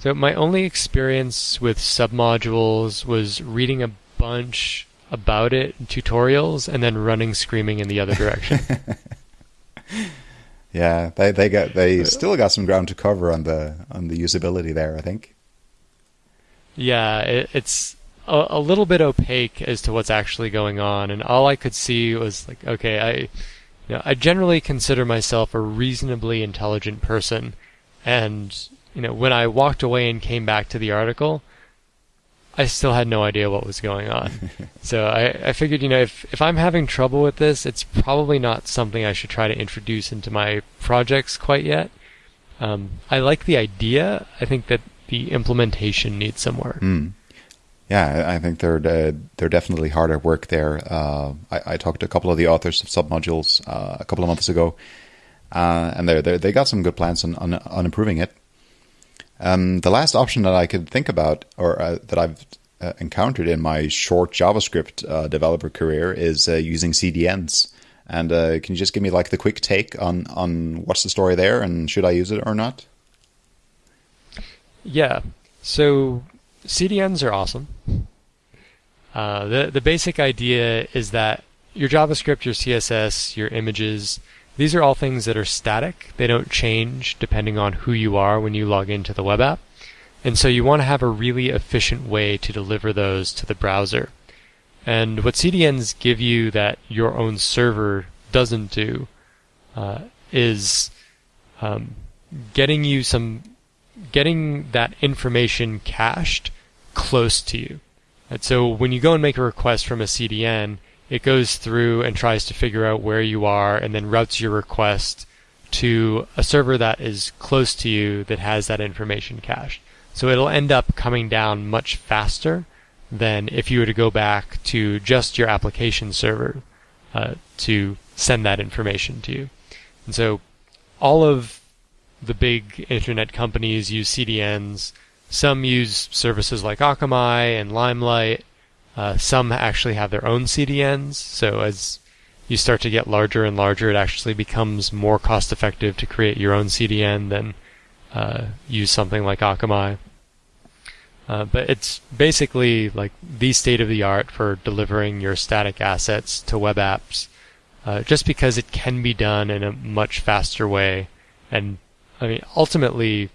So my only experience with submodules was reading a bunch about it in tutorials and then running screaming in the other direction. (laughs) yeah, they they got they still got some ground to cover on the on the usability there, I think. Yeah, it, it's a, a little bit opaque as to what's actually going on, and all I could see was like, okay, I, you know, I generally consider myself a reasonably intelligent person, and you know, when I walked away and came back to the article, I still had no idea what was going on. (laughs) so I, I figured, you know, if, if I'm having trouble with this, it's probably not something I should try to introduce into my projects quite yet. Um, I like the idea. I think that the implementation needs some work. Mm. Yeah, I think they're uh, they're definitely hard at work there. Uh, I, I, talked to a couple of the authors of submodules uh, a couple of months ago, uh, and they they got some good plans on on, on improving it. Um, the last option that I could think about, or uh, that I've uh, encountered in my short JavaScript developer career, is using CDNs. And can you just give me like the quick take on on what's the story there, and should I use it or not? Yeah. So CDNs are awesome. Uh, the the basic idea is that your JavaScript, your CSS, your images, these are all things that are static. They don't change depending on who you are when you log into the web app. And so you want to have a really efficient way to deliver those to the browser. And what CDNs give you that your own server doesn't do uh, is um, getting you some getting that information cached close to you. And so when you go and make a request from a CDN, it goes through and tries to figure out where you are and then routes your request to a server that is close to you that has that information cached. So it'll end up coming down much faster than if you were to go back to just your application server uh, to send that information to you. And so all of the big internet companies use CDNs some use services like Akamai and Limelight. Uh, some actually have their own CDNs. So as you start to get larger and larger, it actually becomes more cost effective to create your own CDN than uh, use something like Akamai. Uh, but it's basically like the state of the art for delivering your static assets to web apps, uh, just because it can be done in a much faster way. And I mean, ultimately,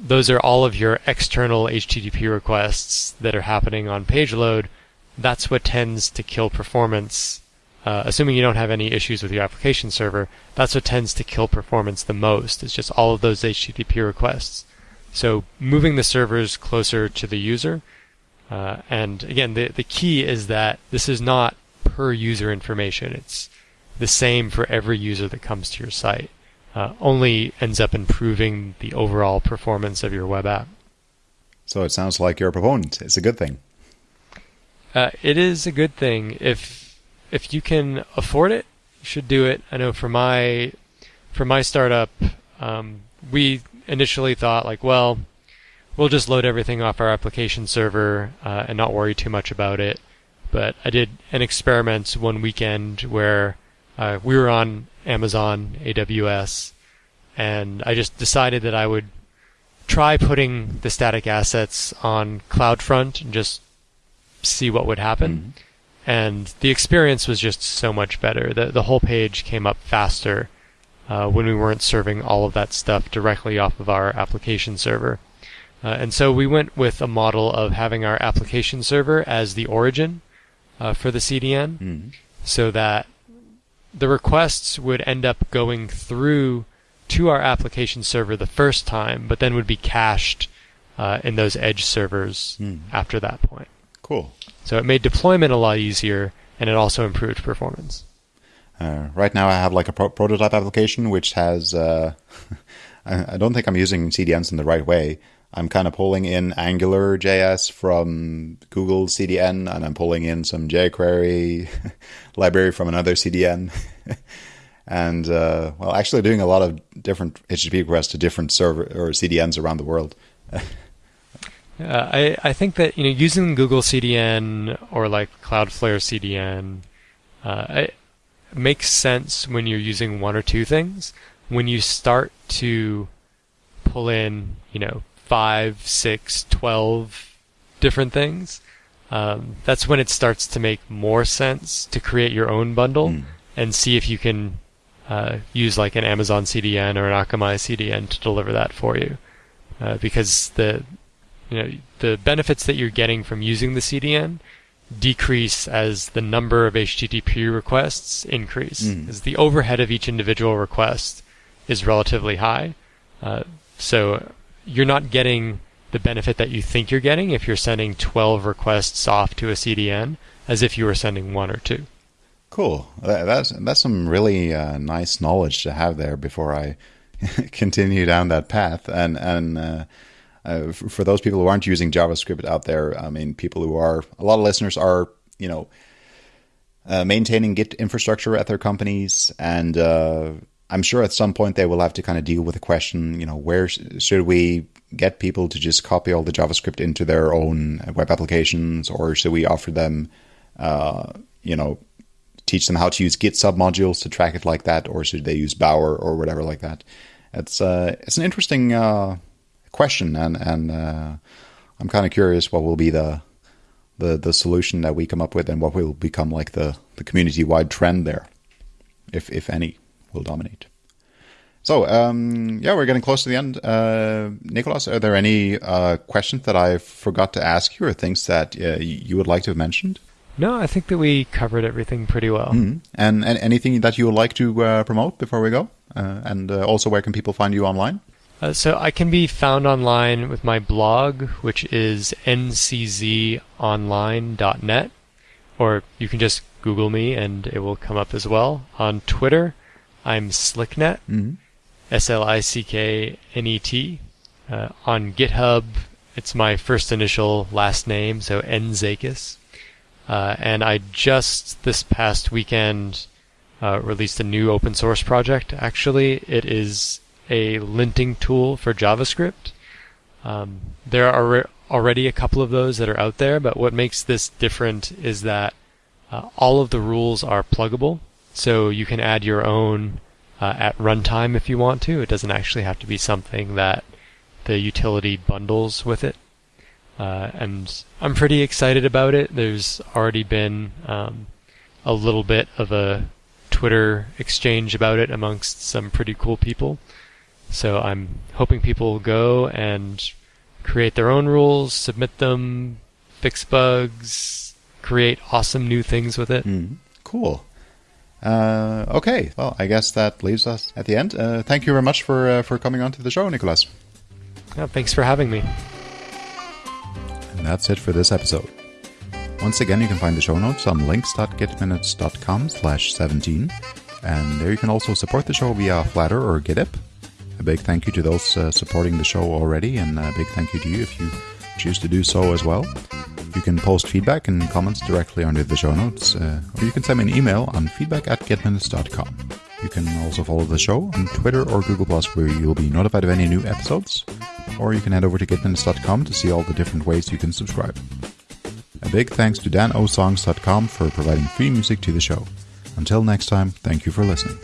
those are all of your external HTTP requests that are happening on page load. That's what tends to kill performance. Uh, assuming you don't have any issues with your application server, that's what tends to kill performance the most. It's just all of those HTTP requests. So moving the servers closer to the user. Uh, and again, the, the key is that this is not per user information. It's the same for every user that comes to your site uh, only ends up improving the overall performance of your web app. So it sounds like you're a proponent. It's a good thing. Uh, it is a good thing if if you can afford it, you should do it. I know for my for my startup, um, we initially thought like, well, we'll just load everything off our application server uh, and not worry too much about it. But I did an experiment one weekend where uh, we were on Amazon AWS, and I just decided that I would try putting the static assets on CloudFront and just see what would happen. Mm-hmm. And the experience was just so much better. The the whole page came up faster uh, when we weren't serving all of that stuff directly off of our application server. Uh, and so we went with a model of having our application server as the origin uh, for the CDN, mm-hmm. so that the requests would end up going through to our application server the first time, but then would be cached uh, in those edge servers mm. after that point. Cool. So it made deployment a lot easier, and it also improved performance. Uh, right now, I have like a pro- prototype application which has. Uh, (laughs) I don't think I'm using CDNs in the right way. I'm kind of pulling in Angular JS from Google CDN, and I'm pulling in some jQuery (laughs) library from another CDN, (laughs) and uh, well, actually doing a lot of different HTTP requests to different server or CDNs around the world. (laughs) Yeah, I I think that you know using Google CDN or like Cloudflare CDN, uh, it makes sense when you're using one or two things. When you start to pull in, you know, five, six, twelve different things, um, that's when it starts to make more sense to create your own bundle mm. and see if you can uh, use like an Amazon CDN or an Akamai CDN to deliver that for you. Uh, because the you know the benefits that you're getting from using the CDN decrease as the number of HTTP requests increase, mm. as the overhead of each individual request is relatively high. Uh, so you're not getting the benefit that you think you're getting if you're sending 12 requests off to a CDN as if you were sending one or two. Cool. That's that's some really uh, nice knowledge to have there before I (laughs) continue down that path. And and uh, uh, for those people who aren't using JavaScript out there, I mean, people who are a lot of listeners are you know uh, maintaining Git infrastructure at their companies and uh, I'm sure at some point they will have to kind of deal with the question, you know, where should we get people to just copy all the JavaScript into their own web applications, or should we offer them, uh, you know, teach them how to use Git submodules to track it like that, or should they use Bower or whatever like that? It's uh, it's an interesting uh, question, and and uh, I'm kind of curious what will be the the the solution that we come up with, and what will become like the the community wide trend there, if if any will dominate. So, um, yeah, we're getting close to the end. Uh, Nicholas, are there any uh, questions that I forgot to ask you or things that uh, you would like to have mentioned? No, I think that we covered everything pretty well. Mm-hmm. And, and, anything that you would like to uh, promote before we go? Uh, and uh, also, where can people find you online? so, I can be found online with my blog, which is nczonline.net, or you can just Google me and it will come up as well. On Twitter, I'm Slicknet, mm-hmm. S L I C K N E T. Uh, on GitHub, it's my first initial last name, so Nzakas. Uh, and I just this past weekend uh, released a new open source project. Actually, it is a linting tool for JavaScript. Um, there are already a couple of those that are out there, but what makes this different is that uh, all of the rules are pluggable. So you can add your own uh, at runtime if you want to. It doesn't actually have to be something that the utility bundles with it. Uh, and I'm pretty excited about it. There's already been um, a little bit of a Twitter exchange about it amongst some pretty cool people. So I'm hoping people will go and create their own rules, submit them, fix bugs, create awesome new things with it. Mm, cool. Uh, okay, well, I guess that leaves us at the end. Uh, thank you very much for uh, for coming on to the show, Nicholas. Yeah, thanks for having me. And that's it for this episode. Once again, you can find the show notes on links.gitminutes.com slash 17. And there you can also support the show via Flattr or GitHub. A big thank you to those uh, supporting the show already, and a big thank you to you if you choose to do so as well. You can post feedback and comments directly under the show notes, uh, or you can send me an email on feedback at gitminutes.com. You can also follow the show on Twitter or Google Plus, where you'll be notified of any new episodes, or you can head over to gitminutes.com to see all the different ways you can subscribe. A big thanks to danosongs.com for providing free music to the show. Until next time, thank you for listening.